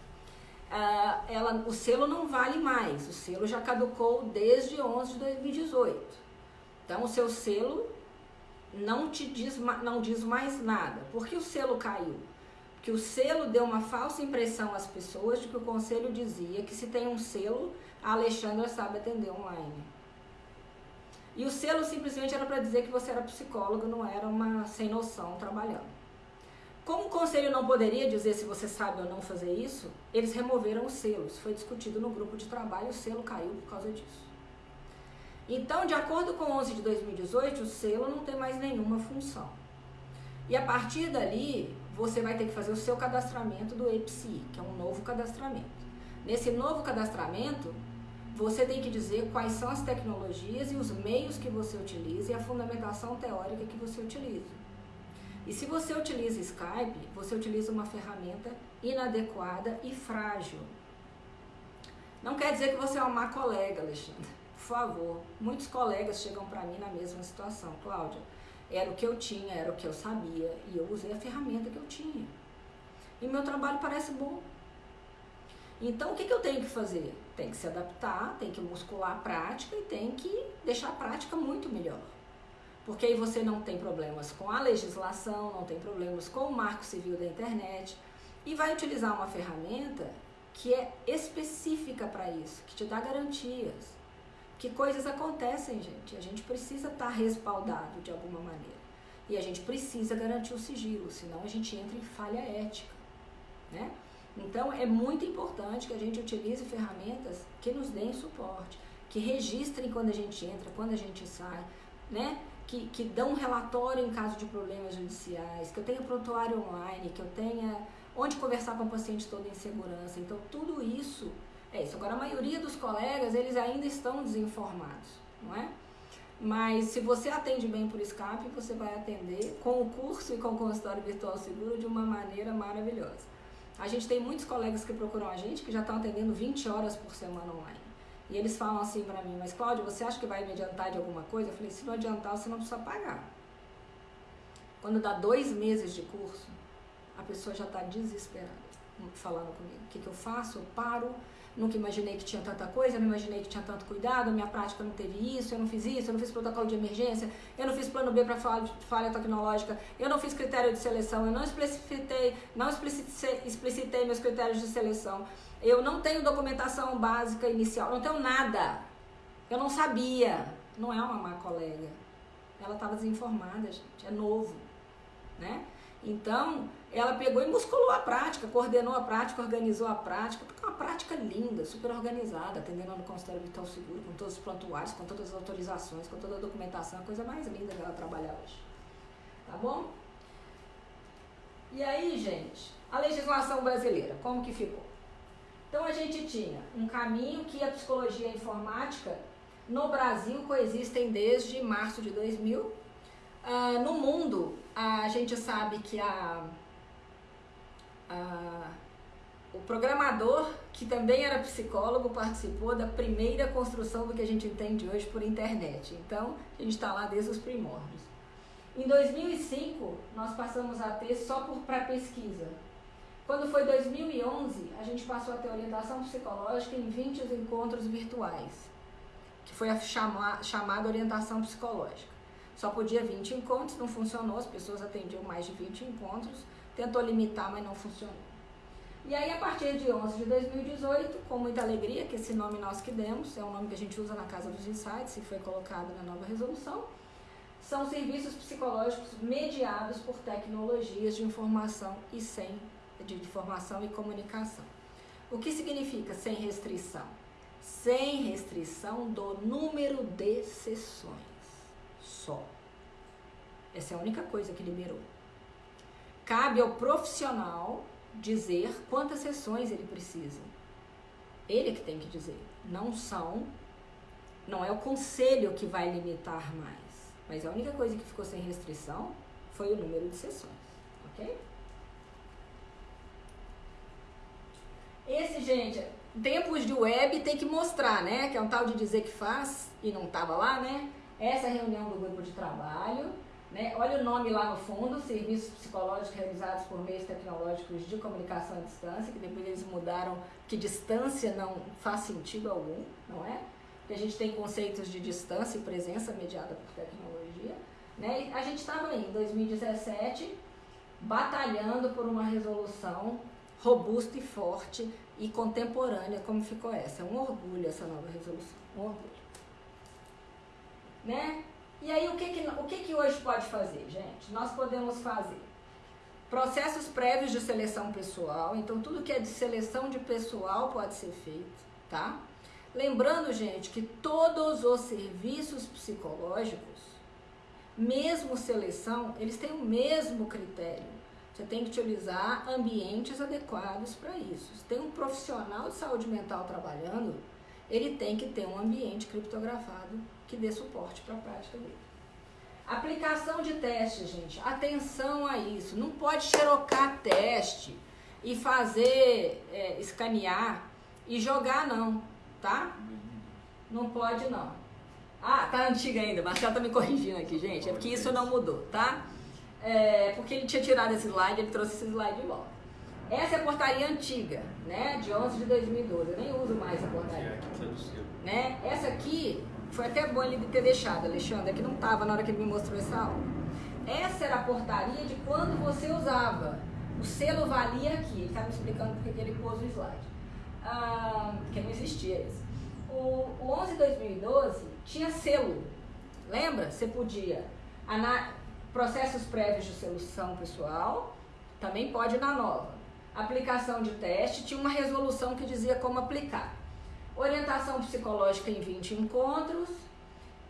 Uh, ela, o selo não vale mais. O selo já caducou desde 11 de 2018. Então, o seu selo não te diz, não diz mais nada. Por que o selo caiu? Porque o selo deu uma falsa impressão às pessoas de que o conselho dizia que se tem um selo, a Alexandra sabe atender online. E o selo simplesmente era para dizer que você era psicóloga, não era uma sem noção trabalhando. Como o conselho não poderia dizer se você sabe ou não fazer isso, eles removeram os selos. Foi discutido no grupo de trabalho, o selo caiu por causa disso. Então, de acordo com 11 de 2018, o selo não tem mais nenhuma função. E a partir dali, você vai ter que fazer o seu cadastramento do EPSI, que é um novo cadastramento. Nesse novo cadastramento, você tem que dizer quais são as tecnologias e os meios que você utiliza e a fundamentação teórica que você utiliza. E se você utiliza Skype, você utiliza uma ferramenta inadequada e frágil. Não quer dizer que você é uma má colega, Alexandre por favor. Muitos colegas chegam para mim na mesma situação. Cláudia, era o que eu tinha, era o que eu sabia e eu usei a ferramenta que eu tinha. E meu trabalho parece bom. Então, o que, que eu tenho que fazer? Tem que se adaptar, tem que muscular a prática e tem que deixar a prática muito melhor. Porque aí você não tem problemas com a legislação, não tem problemas com o marco civil da internet e vai utilizar uma ferramenta que é específica para isso, que te dá garantias. Que coisas acontecem, gente. A gente precisa estar tá respaldado de alguma maneira. E a gente precisa garantir o sigilo, senão a gente entra em falha ética. Né? Então é muito importante que a gente utilize ferramentas que nos deem suporte, que registrem quando a gente entra, quando a gente sai, né? Que, que dão relatório em caso de problemas judiciais, que eu tenha prontuário online, que eu tenha onde conversar com o paciente todo em segurança. Então tudo isso é isso. Agora a maioria dos colegas eles ainda estão desinformados, não é? Mas se você atende bem por Skype, você vai atender com o curso e com o consultório virtual seguro de uma maneira maravilhosa. A gente tem muitos colegas que procuram a gente que já estão atendendo 20 horas por semana online. E eles falam assim para mim, mas Cláudia, você acha que vai me adiantar de alguma coisa? Eu falei, se não adiantar, você não precisa pagar. Quando dá dois meses de curso, a pessoa já está desesperada falando comigo. O que, que eu faço? Eu paro, nunca imaginei que tinha tanta coisa, não imaginei que tinha tanto cuidado, minha prática não teve isso, eu não fiz isso, eu não fiz protocolo de emergência, eu não fiz plano B para falha, falha tecnológica, eu não fiz critério de seleção, eu não explicitei, não explicitei, meus critérios de seleção, eu não tenho documentação básica inicial, não tenho nada. Eu não sabia. Não é uma má colega. Ela estava desinformada, gente. É novo, né? Então, ela pegou e musculou a prática, coordenou a prática, organizou a prática, uma prática linda, super organizada, atendendo no consultório Vital Seguro, com todos os prontuários, com todas as autorizações, com toda a documentação, a coisa mais linda dela trabalhar hoje. Tá bom? E aí, gente, a legislação brasileira, como que ficou? Então a gente tinha um caminho que a psicologia e a informática no Brasil coexistem desde março de 2000. Uh, ah, no mundo, a gente sabe que a a, o programador, que também era psicólogo, participou da primeira construção do que a gente entende hoje por internet. Então, a gente está lá desde os primórdios. Em 2005, nós passamos a ter só para pesquisa. Quando foi 2011, a gente passou a ter orientação psicológica em 20 encontros virtuais, que foi a chama, chamada orientação psicológica. Só podia 20 encontros, não funcionou, as pessoas atendiam mais de 20 encontros tentou limitar, mas não funcionou. E aí, a partir de 11 de 2018, com muita alegria, que esse nome nós que demos, é um nome que a gente usa na Casa dos Insights e foi colocado na nova resolução, são serviços psicológicos mediados por tecnologias de informação e sem de informação e comunicação. O que significa sem restrição? Sem restrição do número de sessões. Só. Essa é a única coisa que liberou. Cabe ao profissional dizer quantas sessões ele precisa. Ele é que tem que dizer. Não são, não é o conselho que vai limitar mais. Mas a única coisa que ficou sem restrição foi o número de sessões, ok? Esse, gente, tempos de web tem que mostrar, né? Que é um tal de dizer que faz e não tava lá, né? Essa é reunião do grupo de trabalho né? Olha o nome lá no fundo, serviços psicológicos realizados por meios tecnológicos de comunicação à distância, que depois eles mudaram que distância não faz sentido algum, não é? Porque a gente tem conceitos de distância e presença mediada por tecnologia. Né? E a gente estava aí em 2017 batalhando por uma resolução robusta e forte e contemporânea como ficou essa. É um orgulho essa nova resolução, um orgulho. Né? E aí, o que que, o que que hoje pode fazer, gente? Nós podemos fazer processos prévios de seleção pessoal. Então, tudo que é de seleção de pessoal pode ser feito, tá? Lembrando, gente, que todos os serviços psicológicos, mesmo seleção, eles têm o mesmo critério. Você tem que utilizar ambientes adequados para isso. Se tem um profissional de saúde mental trabalhando, ele tem que ter um ambiente criptografado que dê suporte para a prática dele. Aplicação de teste, gente. Atenção a isso. Não pode xerocar teste e fazer, é, escanear e jogar, não, tá? Não pode não. Ah, tá antiga ainda. Marcelo tá me corrigindo aqui, gente. É porque isso não mudou, tá? É, porque ele tinha tirado esse slide, ele trouxe esse slide de volta. Essa é a portaria antiga, né? De 11 de 2012. Eu nem uso mais a portaria. Né? Essa aqui foi até bom ele ter deixado, Alexandre, que não estava na hora que ele me mostrou essa aula. Essa era a portaria de quando você usava. O selo valia aqui. Ele está me explicando porque ele pôs o slide. Ah, porque não existia isso. O, o 11 de 2012 tinha selo. Lembra? Você podia. Processos prévios de solução pessoal, também pode na nova. Aplicação de teste, tinha uma resolução que dizia como aplicar. Orientação psicológica em 20 encontros,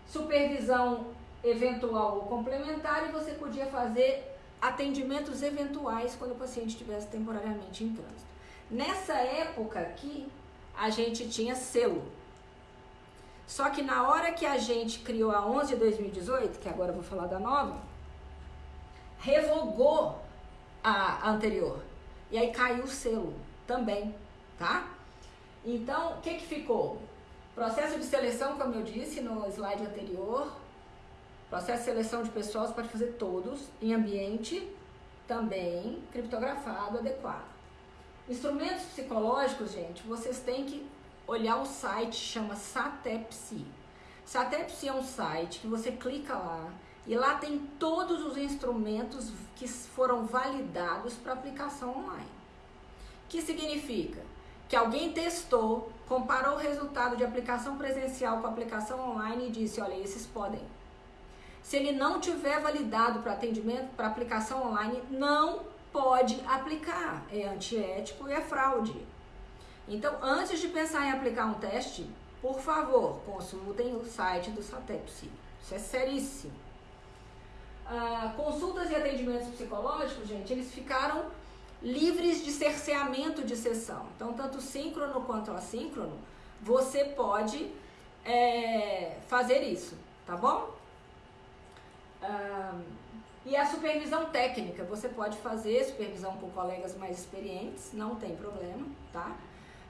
supervisão eventual ou complementar e você podia fazer atendimentos eventuais quando o paciente estivesse temporariamente em trânsito. Nessa época aqui, a gente tinha selo. Só que na hora que a gente criou a 11 de 2018, que agora eu vou falar da nova, revogou a anterior. E aí caiu o selo também, tá? Então, o que que ficou? Processo de seleção, como eu disse no slide anterior, processo de seleção de pessoas pode fazer todos em ambiente também criptografado, adequado. Instrumentos psicológicos, gente, vocês têm que olhar o site, chama Satepsi. Satepsi é um site que você clica lá, e lá tem todos os instrumentos que foram validados para aplicação online. Que significa que alguém testou, comparou o resultado de aplicação presencial com aplicação online e disse: olha, esses podem. Se ele não tiver validado para atendimento, para aplicação online, não pode aplicar. É antiético e é fraude. Então, antes de pensar em aplicar um teste, por favor, consultem o site do Satepsi. Isso é seríssimo. Ah, consultas e atendimentos psicológicos, gente, eles ficaram livres de cerceamento de sessão. Então, tanto síncrono quanto assíncrono, você pode é, fazer isso, tá bom? Ah, e a supervisão técnica, você pode fazer supervisão com colegas mais experientes, não tem problema, tá?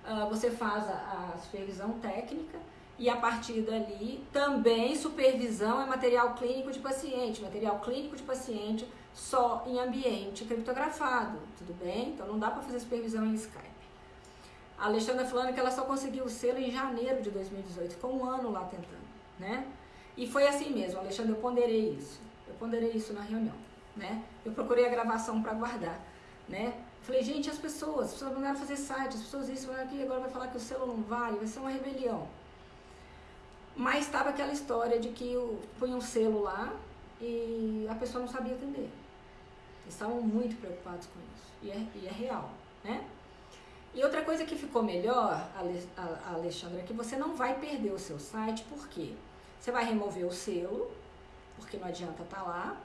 Ah, você faz a, a supervisão técnica e a partir dali também supervisão é material clínico de paciente, material clínico de paciente só em ambiente criptografado, tudo bem? Então não dá para fazer supervisão em Skype. A Alexandra falando que ela só conseguiu o selo em janeiro de 2018, ficou um ano lá tentando, né? E foi assim mesmo, Alexandre, eu ponderei isso, eu ponderei isso na reunião, né? Eu procurei a gravação para guardar, né? Falei, gente, as pessoas, as pessoas mandaram fazer site, as pessoas isso, aqui, agora vai falar que o selo não vale, vai ser uma rebelião. Mas estava aquela história de que eu punha um selo lá e a pessoa não sabia atender. Eles estavam muito preocupados com isso. E é, e é real, né? E outra coisa que ficou melhor, Alexandra, é que você não vai perder o seu site, por quê? Você vai remover o selo, porque não adianta estar tá lá,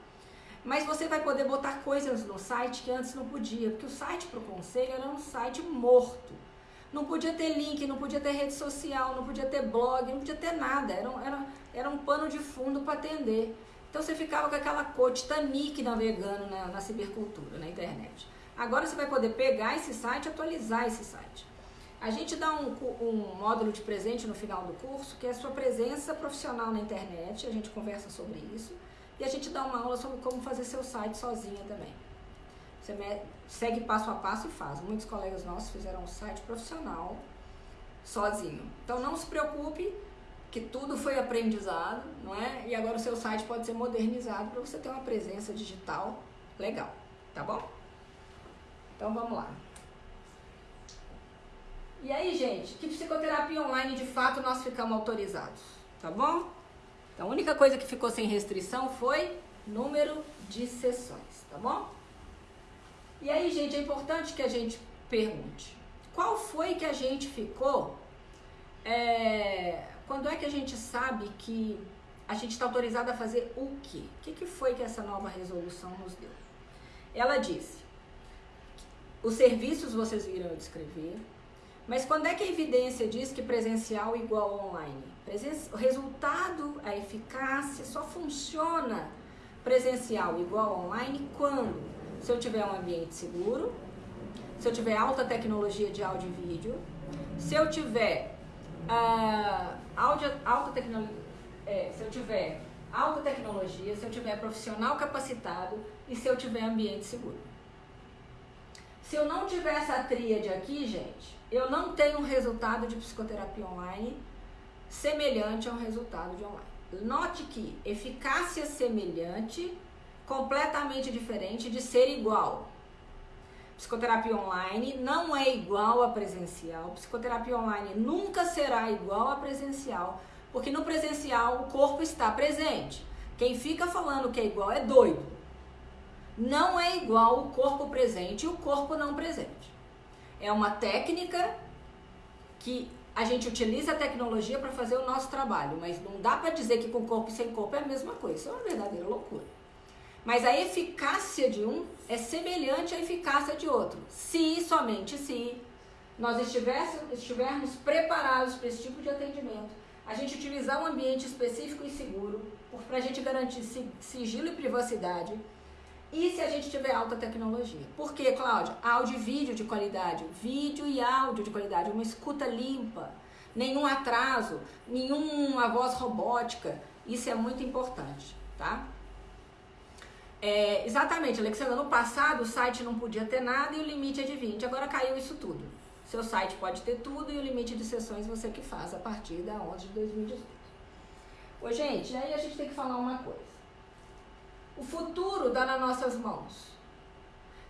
mas você vai poder botar coisas no site que antes não podia, porque o site para o conselho era um site morto. Não podia ter link, não podia ter rede social, não podia ter blog, não podia ter nada. Era, era, era um pano de fundo para atender. Então você ficava com aquela cor Titanic navegando na, na cibercultura, na internet. Agora você vai poder pegar esse site e atualizar esse site. A gente dá um, um módulo de presente no final do curso, que é a sua presença profissional na internet. A gente conversa sobre isso. E a gente dá uma aula sobre como fazer seu site sozinha também. Você segue passo a passo e faz. Muitos colegas nossos fizeram um site profissional sozinho. Então não se preocupe que tudo foi aprendizado, não é? E agora o seu site pode ser modernizado para você ter uma presença digital legal, tá bom? Então vamos lá. E aí, gente, que psicoterapia online de fato nós ficamos autorizados, tá bom? Então a única coisa que ficou sem restrição foi número de sessões, tá bom? E aí, gente, é importante que a gente pergunte: qual foi que a gente ficou? É, quando é que a gente sabe que a gente está autorizado a fazer o quê? O que, que foi que essa nova resolução nos deu? Ela disse: os serviços vocês viram descrever, mas quando é que a evidência diz que presencial igual online? o resultado, a eficácia só funciona presencial igual online quando se eu tiver um ambiente seguro, se eu tiver alta tecnologia de áudio e vídeo, se eu tiver uh, alta, tecnologia, é, se eu tiver alta tecnologia, se eu tiver profissional capacitado e se eu tiver ambiente seguro. Se eu não tiver essa tríade aqui, gente, eu não tenho um resultado de psicoterapia online semelhante ao resultado de online. Note que eficácia semelhante, completamente diferente de ser igual. Psicoterapia online não é igual a presencial. Psicoterapia online nunca será igual a presencial, porque no presencial o corpo está presente. Quem fica falando que é igual é doido. Não é igual o corpo presente e o corpo não presente. É uma técnica que a gente utiliza a tecnologia para fazer o nosso trabalho, mas não dá para dizer que com corpo e sem corpo é a mesma coisa. Isso é uma verdadeira loucura. Mas a eficácia de um é semelhante à eficácia de outro. Se, somente se, nós estivermos preparados para esse tipo de atendimento, a gente utilizar um ambiente específico e seguro, para a gente garantir sigilo e privacidade, e se a gente tiver alta tecnologia. Por quê, Cláudia? Áudio e vídeo de qualidade. Vídeo e áudio de qualidade. Uma escuta limpa. Nenhum atraso. Nenhuma voz robótica. Isso é muito importante, tá? É, exatamente, Alexandra. No passado o site não podia ter nada e o limite é de 20. Agora caiu isso tudo. Seu site pode ter tudo e o limite de sessões você que faz a partir da 11 de 2018. Ô, gente, aí a gente tem que falar uma coisa. O futuro está nas nossas mãos.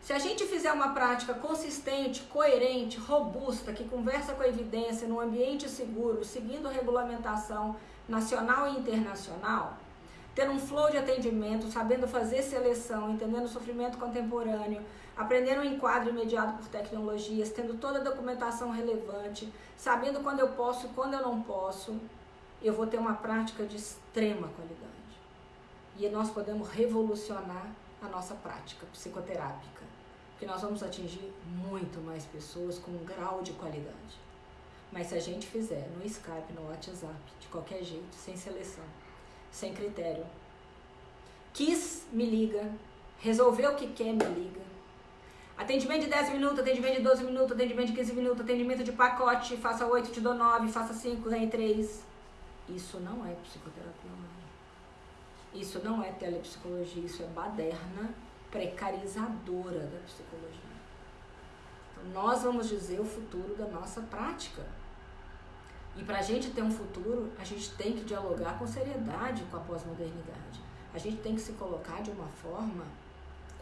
Se a gente fizer uma prática consistente, coerente, robusta, que conversa com a evidência, num ambiente seguro, seguindo a regulamentação nacional e internacional, tendo um flow de atendimento, sabendo fazer seleção, entendendo o sofrimento contemporâneo, aprendendo um enquadro imediato por tecnologias, tendo toda a documentação relevante, sabendo quando eu posso e quando eu não posso, eu vou ter uma prática de extrema qualidade e nós podemos revolucionar a nossa prática psicoterápica, que nós vamos atingir muito mais pessoas com um grau de qualidade. Mas se a gente fizer no Skype, no WhatsApp, de qualquer jeito, sem seleção, sem critério, quis, me liga, resolveu o que quer, me liga. Atendimento de 10 minutos, atendimento de 12 minutos, atendimento de 15 minutos, atendimento de pacote, faça 8, te dou 9, faça 5, ganhe 3. Isso não é psicoterapia online. Isso não é telepsicologia, isso é baderna precarizadora da psicologia. Então, nós vamos dizer o futuro da nossa prática. E para a gente ter um futuro, a gente tem que dialogar com seriedade com a pós-modernidade. A gente tem que se colocar de uma forma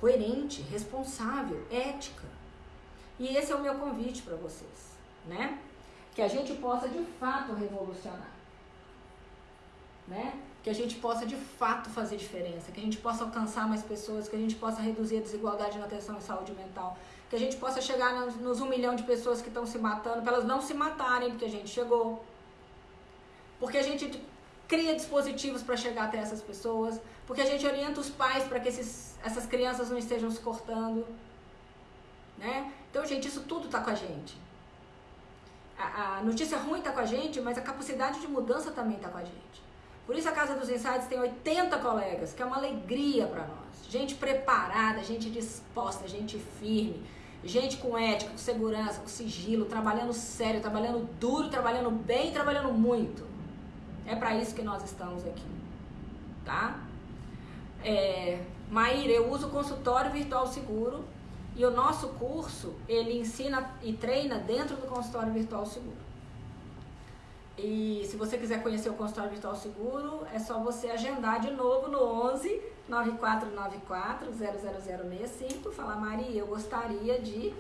coerente, responsável, ética. E esse é o meu convite para vocês, né? Que a gente possa de fato revolucionar, né? que a gente possa de fato fazer diferença, que a gente possa alcançar mais pessoas, que a gente possa reduzir a desigualdade na atenção e saúde mental, que a gente possa chegar nos, um milhão de pessoas que estão se matando, para elas não se matarem, porque a gente chegou. Porque a gente cria dispositivos para chegar até essas pessoas, porque a gente orienta os pais para que esses, essas crianças não estejam se cortando. Né? Então, gente, isso tudo está com a gente. A, a notícia ruim está com a gente, mas a capacidade de mudança também está com a gente. Por isso a Casa dos Insights tem 80 colegas, que é uma alegria para nós. Gente preparada, gente disposta, gente firme, gente com ética, com segurança, com sigilo, trabalhando sério, trabalhando duro, trabalhando bem, trabalhando muito. É para isso que nós estamos aqui, tá? É, Maíra, eu uso o consultório virtual seguro e o nosso curso, ele ensina e treina dentro do consultório virtual seguro. E se você quiser conhecer o consultório virtual seguro, é só você agendar de novo no 11 9494 00065 falar, Maria, eu gostaria de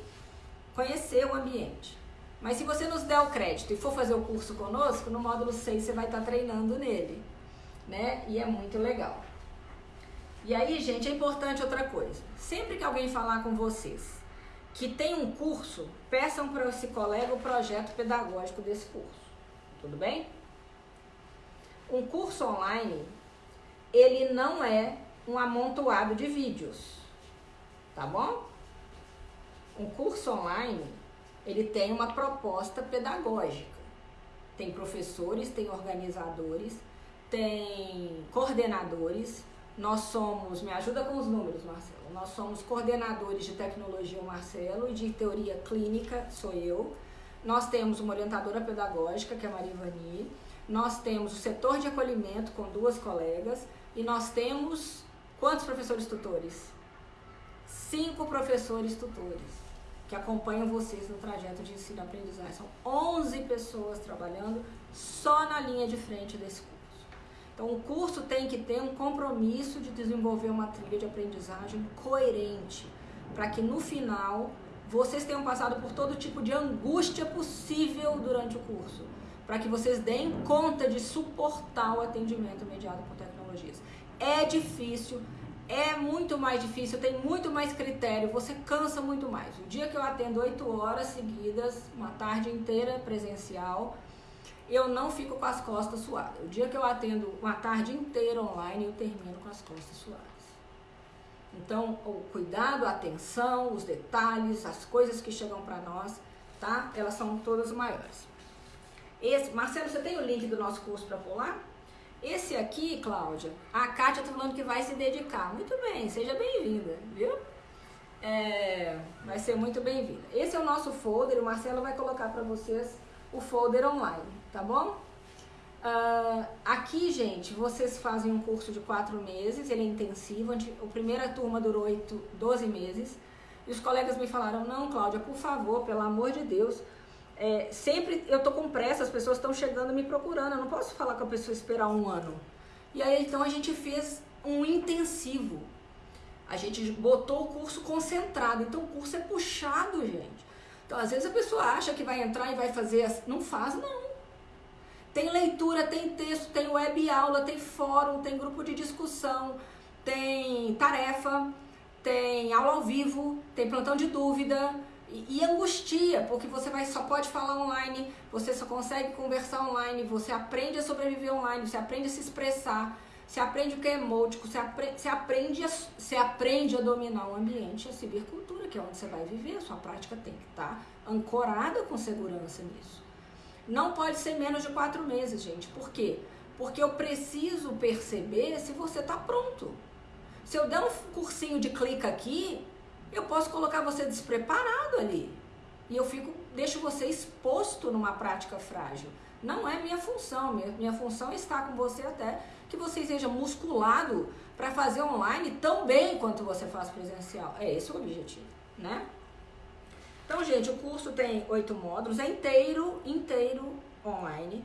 conhecer o ambiente. Mas se você nos der o crédito e for fazer o curso conosco, no módulo 6 você vai estar treinando nele, né? E é muito legal. E aí, gente, é importante outra coisa. Sempre que alguém falar com vocês que tem um curso, peçam para esse colega o projeto pedagógico desse curso tudo bem? Um curso online, ele não é um amontoado de vídeos, tá bom? Um curso online, ele tem uma proposta pedagógica. Tem professores, tem organizadores, tem coordenadores. Nós somos, me ajuda com os números, Marcelo. Nós somos coordenadores de tecnologia, o Marcelo, e de teoria clínica, sou eu Nós temos uma orientadora pedagógica, que é a Maria Ivani. Nós temos o setor de acolhimento com duas colegas. E nós temos quantos professores tutores? Cinco professores tutores que acompanham vocês no trajeto de ensino-aprendizagem. São 11 pessoas trabalhando só na linha de frente desse curso. Então, o curso tem que ter um compromisso de desenvolver uma trilha de aprendizagem coerente, para que no final vocês tenham passado por todo tipo de angústia possível durante o curso, para que vocês deem conta de suportar o atendimento mediado por tecnologias. É difícil, é muito mais difícil, tem muito mais critério, você cansa muito mais. O dia que eu atendo oito horas seguidas, uma tarde inteira presencial, eu não fico com as costas suadas. O dia que eu atendo uma tarde inteira online, eu termino com as costas suadas. Então, o cuidado, a atenção, os detalhes, as coisas que chegam para nós, tá? Elas são todas maiores. Esse, Marcelo, você tem o link do nosso curso para pular? Esse aqui, Cláudia, a Kátia tá falando que vai se dedicar. Muito bem, seja bem-vinda, viu? É, vai ser muito bem-vinda. Esse é o nosso folder, o Marcelo vai colocar para vocês o folder online tá bom? Uh, aqui, gente, vocês fazem um curso de quatro meses, ele é intensivo, a primeira turma durou 8, 12 meses, e os colegas me falaram, não, Cláudia, por favor, pelo amor de Deus, é, sempre eu tô com pressa, as pessoas estão chegando me procurando, eu não posso falar com a pessoa esperar um ano. E aí, então, a gente fez um intensivo, a gente botou o curso concentrado, então o curso é puxado, gente. Então, às vezes a pessoa acha que vai entrar e vai fazer, não faz, não. Tem leitura, tem texto, tem web aula, tem fórum, tem grupo de discussão, tem tarefa, tem aula ao vivo, tem plantão de dúvida e, e angustia, porque você vai, só pode falar online, você só consegue conversar online, você aprende a sobreviver online, você aprende a se expressar, você aprende o que é emótico, você aprende, você aprende, a, você aprende a dominar o ambiente, a cibercultura, que é onde você vai viver, a sua prática tem que estar ancorada com segurança nisso. Não pode ser menos de quatro meses, gente. Por quê? Porque eu preciso perceber se você está pronto. Se eu der um cursinho de clica aqui, eu posso colocar você despreparado ali. E eu fico, deixo você exposto numa prática frágil. Não é minha função. Minha, minha função é estar com você até que você seja musculado para fazer online tão bem quanto você faz presencial. É esse o objetivo, né? Então, gente, o curso tem oito módulos, é inteiro, inteiro online.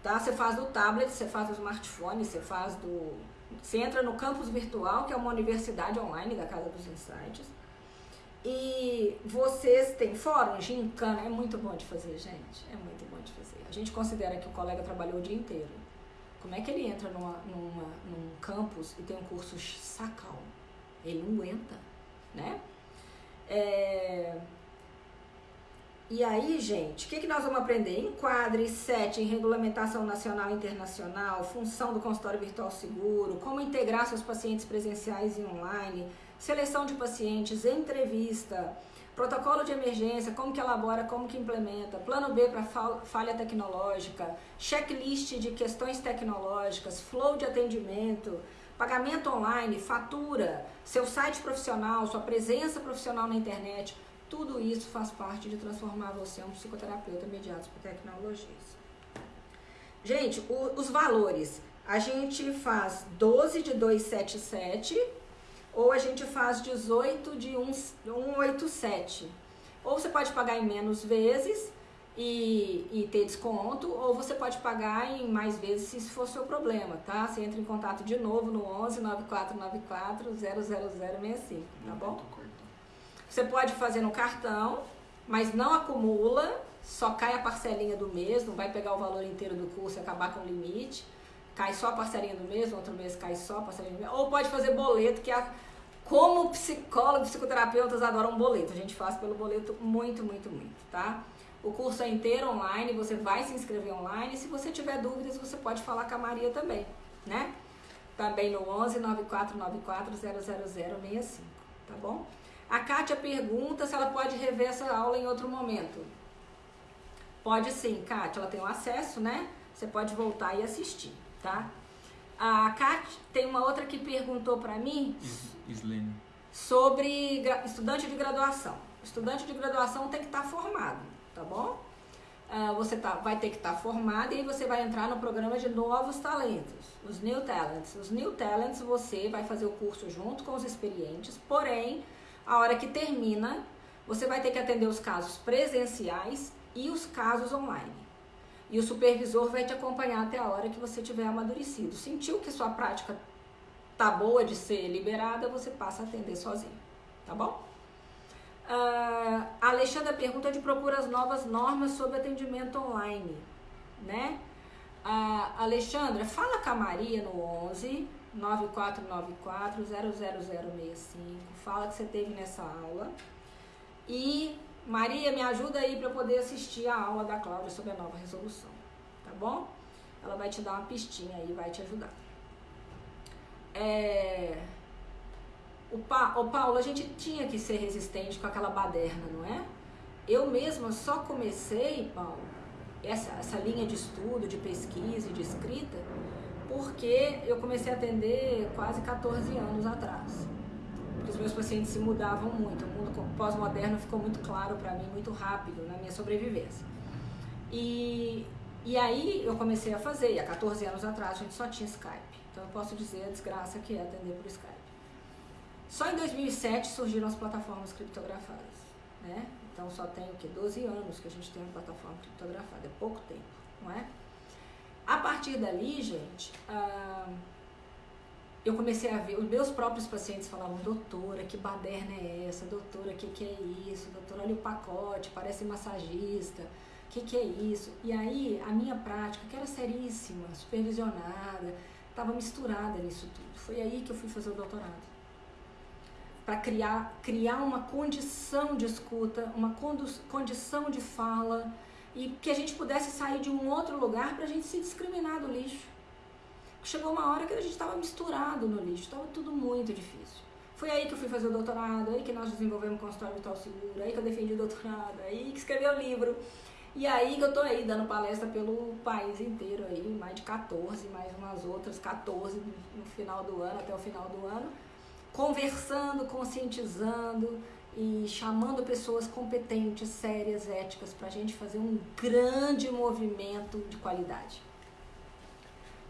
Tá? Você faz do tablet, você faz do smartphone, você faz do. Você entra no campus virtual, que é uma universidade online da Casa dos Insights. E vocês têm fórum, gincana, é muito bom de fazer, gente. É muito bom de fazer. A gente considera que o colega trabalhou o dia inteiro. Como é que ele entra numa, numa, num campus e tem um curso sacal? Ele não aguenta, né? É, e aí, gente, o que, que nós vamos aprender? Enquadre, setting, regulamentação nacional e internacional, função do consultório virtual seguro, como integrar seus pacientes presenciais e online, seleção de pacientes, entrevista, protocolo de emergência, como que elabora, como que implementa, plano B para falha tecnológica, checklist de questões tecnológicas, flow de atendimento, pagamento online, fatura, seu site profissional, sua presença profissional na internet, tudo isso faz parte de transformar você em um psicoterapeuta mediado por tecnologias. Gente, o, os valores. A gente faz 12 de 277 ou a gente faz 18 de 187. Ou você pode pagar em menos vezes e, e ter desconto, ou você pode pagar em mais vezes se isso for seu problema, tá? Você entra em contato de novo no 11 9494 00065, tá bom? Você pode fazer no cartão, mas não acumula, só cai a parcelinha do mês, não vai pegar o valor inteiro do curso e acabar com o limite. Cai só a parcelinha do mês, no outro mês cai só a parcelinha do mês. Ou pode fazer boleto, que é como psicólogos, psicoterapeutas adoram boleto. A gente faz pelo boleto muito, muito, muito, tá? O curso é inteiro online, você vai se inscrever online. Se você tiver dúvidas, você pode falar com a Maria também, né? Também no 11 9494 00065, tá bom? A Kátia pergunta se ela pode rever essa aula em outro momento. Pode sim, Kátia, ela tem o acesso, né? Você pode voltar e assistir, tá? A Kátia, tem uma outra que perguntou para mim Islene. sobre estudante de graduação. Estudante de graduação tem que estar tá formado, tá bom? uh, você tá, vai ter que estar tá formado e aí você vai entrar no programa de novos talentos, os New Talents. Os New Talents você vai fazer o curso junto com os experientes, porém, a hora que termina, você vai ter que atender os casos presenciais e os casos online. E o supervisor vai te acompanhar até a hora que você tiver amadurecido. Sentiu que sua prática tá boa de ser liberada, você passa a atender sozinho, tá bom? Uh, a Alexandra pergunta de procura as novas normas sobre atendimento online, né? Uh, Alexandra, fala com a Maria no 11 9494 00065, fala que você teve nessa aula. E Maria, me ajuda aí para poder assistir a aula da Cláudia sobre a nova resolução, tá bom? Ela vai te dar uma pistinha aí, vai te ajudar. É... O, pa, o Paulo, a gente tinha que ser resistente com aquela baderna, não é? Eu mesma só comecei, Paulo, essa, essa linha de estudo, de pesquisa e de escrita, porque eu comecei a atender quase 14 anos atrás. Porque os meus pacientes se mudavam muito. O mundo pós-moderno ficou muito claro para mim, muito rápido na minha sobrevivência. E, e aí eu comecei a fazer, e há 14 anos atrás a gente só tinha Skype. Então eu posso dizer a desgraça que é atender por Skype. Só em 2007 surgiram as plataformas criptografadas, né? Então só tem o que 12 anos que a gente tem uma plataforma criptografada, é pouco tempo, não é? A partir dali, gente, ah, eu comecei a ver, os meus próprios pacientes falavam, doutora, que baderna é essa? Doutora, que que é isso? Doutora, olha o pacote, parece massagista, que que é isso? E aí, a minha prática, que era seríssima, supervisionada, estava misturada nisso tudo. Foi aí que eu fui fazer o doutorado para criar, criar uma condição de escuta, uma condição de fala e que a gente pudesse sair de um outro lugar para a gente se discriminar do lixo. Chegou uma hora que a gente estava misturado no lixo, estava tudo muito difícil. Foi aí que eu fui fazer o doutorado, aí que nós desenvolvemos o consultório vital seguro, aí que eu defendi o doutorado, aí que escrevi o livro. E aí que eu tô aí dando palestra pelo país inteiro aí, mais de 14, mais umas outras 14 no final do ano, até o final do ano conversando, conscientizando e chamando pessoas competentes, sérias, éticas, para a gente fazer um grande movimento de qualidade.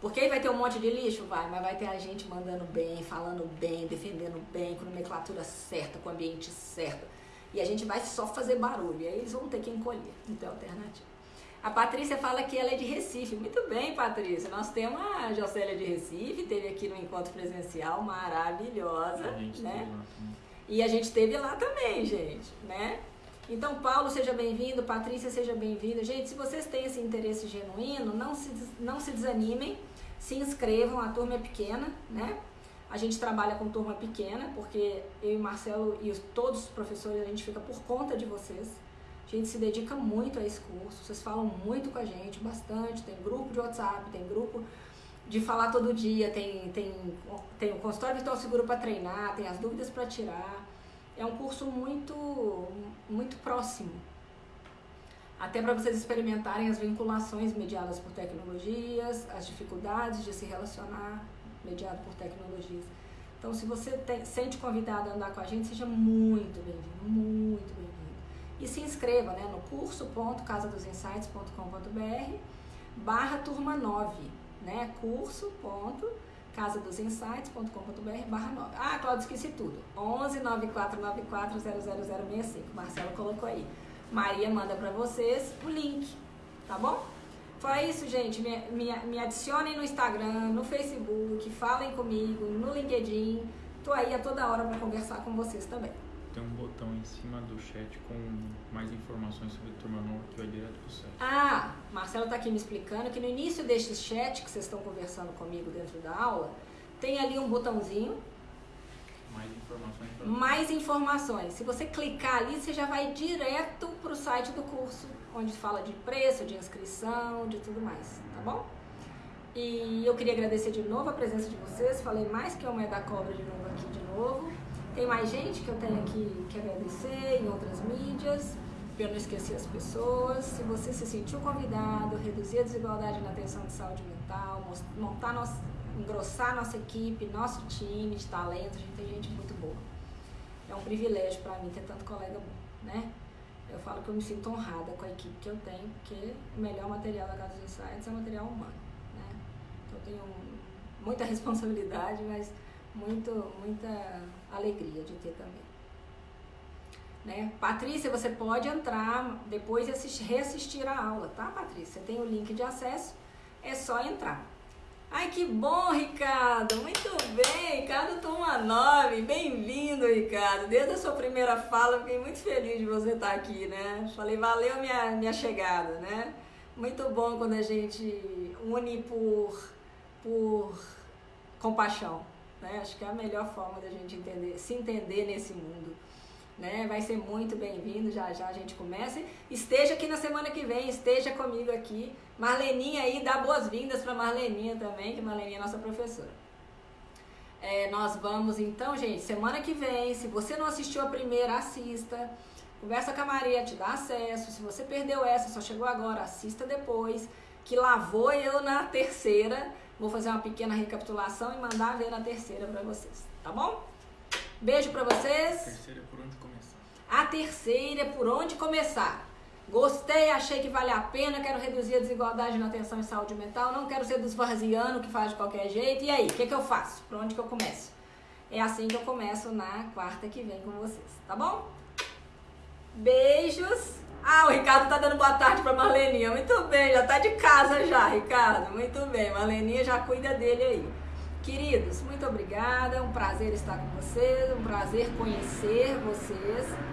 Porque aí vai ter um monte de lixo? Vai, mas vai ter a gente mandando bem, falando bem, defendendo bem, com nomenclatura certa, com o ambiente certo. E a gente vai só fazer barulho, e aí eles vão ter que encolher. Então, alternativa. A Patrícia fala que ela é de Recife. Muito bem, Patrícia. Nós temos a Jocélia de Recife, teve aqui no encontro presencial, maravilhosa, né? E a gente teve lá também, gente, né? Então, Paulo, seja bem-vindo, Patrícia, seja bem-vinda. Gente, se vocês têm esse interesse genuíno, não se, não se desanimem, se inscrevam, a turma é pequena, né? A gente trabalha com turma pequena, porque eu e Marcelo e os, todos os professores, a gente fica por conta de vocês. A gente se dedica muito a esse curso, vocês falam muito com a gente, bastante. Tem grupo de WhatsApp, tem grupo de falar todo dia, tem, tem, tem o consultório virtual seguro para treinar, tem as dúvidas para tirar. É um curso muito, muito próximo. Até para vocês experimentarem as vinculações mediadas por tecnologias, as dificuldades de se relacionar mediado por tecnologias. Então, se você tem, sente convidado a andar com a gente, seja muito bem-vindo, muito bem-vindo e se inscreva né, no curso.casadosinsights.com.br barra turma 9, né? curso.casadosinsights.com.br barra 9. Ah, Cláudio, esqueci tudo. 11 9494 00065. Marcelo colocou aí. Maria manda para vocês o link, tá bom? Foi isso, gente. Me, me, me adicionem no Instagram, no Facebook, falem comigo, no LinkedIn. Tô aí a toda hora para conversar com vocês também tem um botão em cima do chat com mais informações sobre a Turma Nova que vai direto pro site. Ah, Marcelo está aqui me explicando que no início deste chat que vocês estão conversando comigo dentro da aula, tem ali um botãozinho. Mais informações. Mais informações. Se você clicar ali, você já vai direto pro site do curso, onde fala de preço, de inscrição, de tudo mais, tá bom? E eu queria agradecer de novo a presença de vocês. Falei mais que uma é da cobra de novo aqui de novo. Tem mais gente que eu tenho que, que agradecer em outras mídias, para eu não esquecer as pessoas. Se você se sentiu convidado, reduzir a desigualdade na atenção de saúde mental, montar nosso, engrossar nossa equipe, nosso time de talento, a gente tem gente muito boa. É um privilégio para mim ter tanto colega bom, né? Eu falo que eu me sinto honrada com a equipe que eu tenho, porque o melhor material da Casa dos Insights é o material humano. Né? Então eu tenho muita responsabilidade, mas muito, muita alegria de ter também. Né? Patrícia, você pode entrar depois e assistir, reassistir a aula, tá, Patrícia? Você tem o link de acesso, é só entrar. Ai, que bom, Ricardo! Muito bem, Ricardo Toma 9. Bem-vindo, Ricardo. Desde a sua primeira fala, fiquei muito feliz de você estar aqui, né? Falei, valeu minha, minha chegada, né? Muito bom quando a gente une por, por compaixão, né? Acho que é a melhor forma da gente entender, se entender nesse mundo né? Vai ser muito bem-vindo, já já a gente começa. Esteja aqui na semana que vem, esteja comigo aqui. Marleninha aí, dá boas-vindas para Marleninha também, que Marleninha é nossa professora. É, nós vamos então, gente, semana que vem, se você não assistiu a primeira, assista. Conversa com a Maria, te dá acesso. Se você perdeu essa, só chegou agora, assista depois. Que lá vou eu na terceira. Vou fazer uma pequena recapitulação e mandar ver na terceira para vocês, tá bom? Beijo para vocês. Terceira por onde. A terceira por onde começar. Gostei, achei que vale a pena, quero reduzir a desigualdade na atenção e saúde mental, não quero ser dos varzianos que faz de qualquer jeito. E aí, o que, que eu faço? Por onde que eu começo? É assim que eu começo na quarta que vem com vocês, tá bom? Beijos. Ah, o Ricardo tá dando boa tarde pra Marleninha. Muito bem, já tá de casa já, Ricardo. Muito bem, Marleninha já cuida dele aí. Queridos, muito obrigada, é um prazer estar com vocês, um prazer conhecer vocês.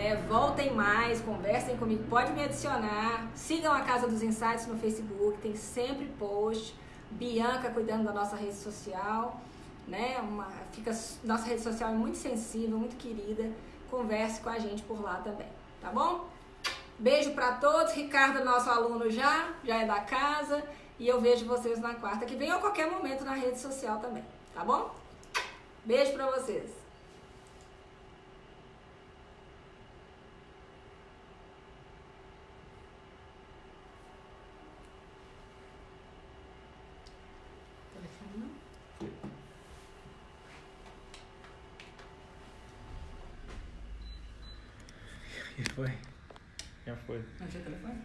É, voltem mais, conversem comigo, pode me adicionar, sigam a Casa dos Insights no Facebook, tem sempre post. Bianca cuidando da nossa rede social, né? Uma, fica, nossa rede social é muito sensível, muito querida. Converse com a gente por lá também, tá bom? Beijo para todos. Ricardo, nosso aluno já, já é da casa. E eu vejo vocês na quarta que vem ou a qualquer momento na rede social também, tá bom? Beijo pra vocês. E foi? Já foi. Não tinha telefone?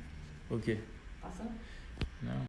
O quê? Passando? Não.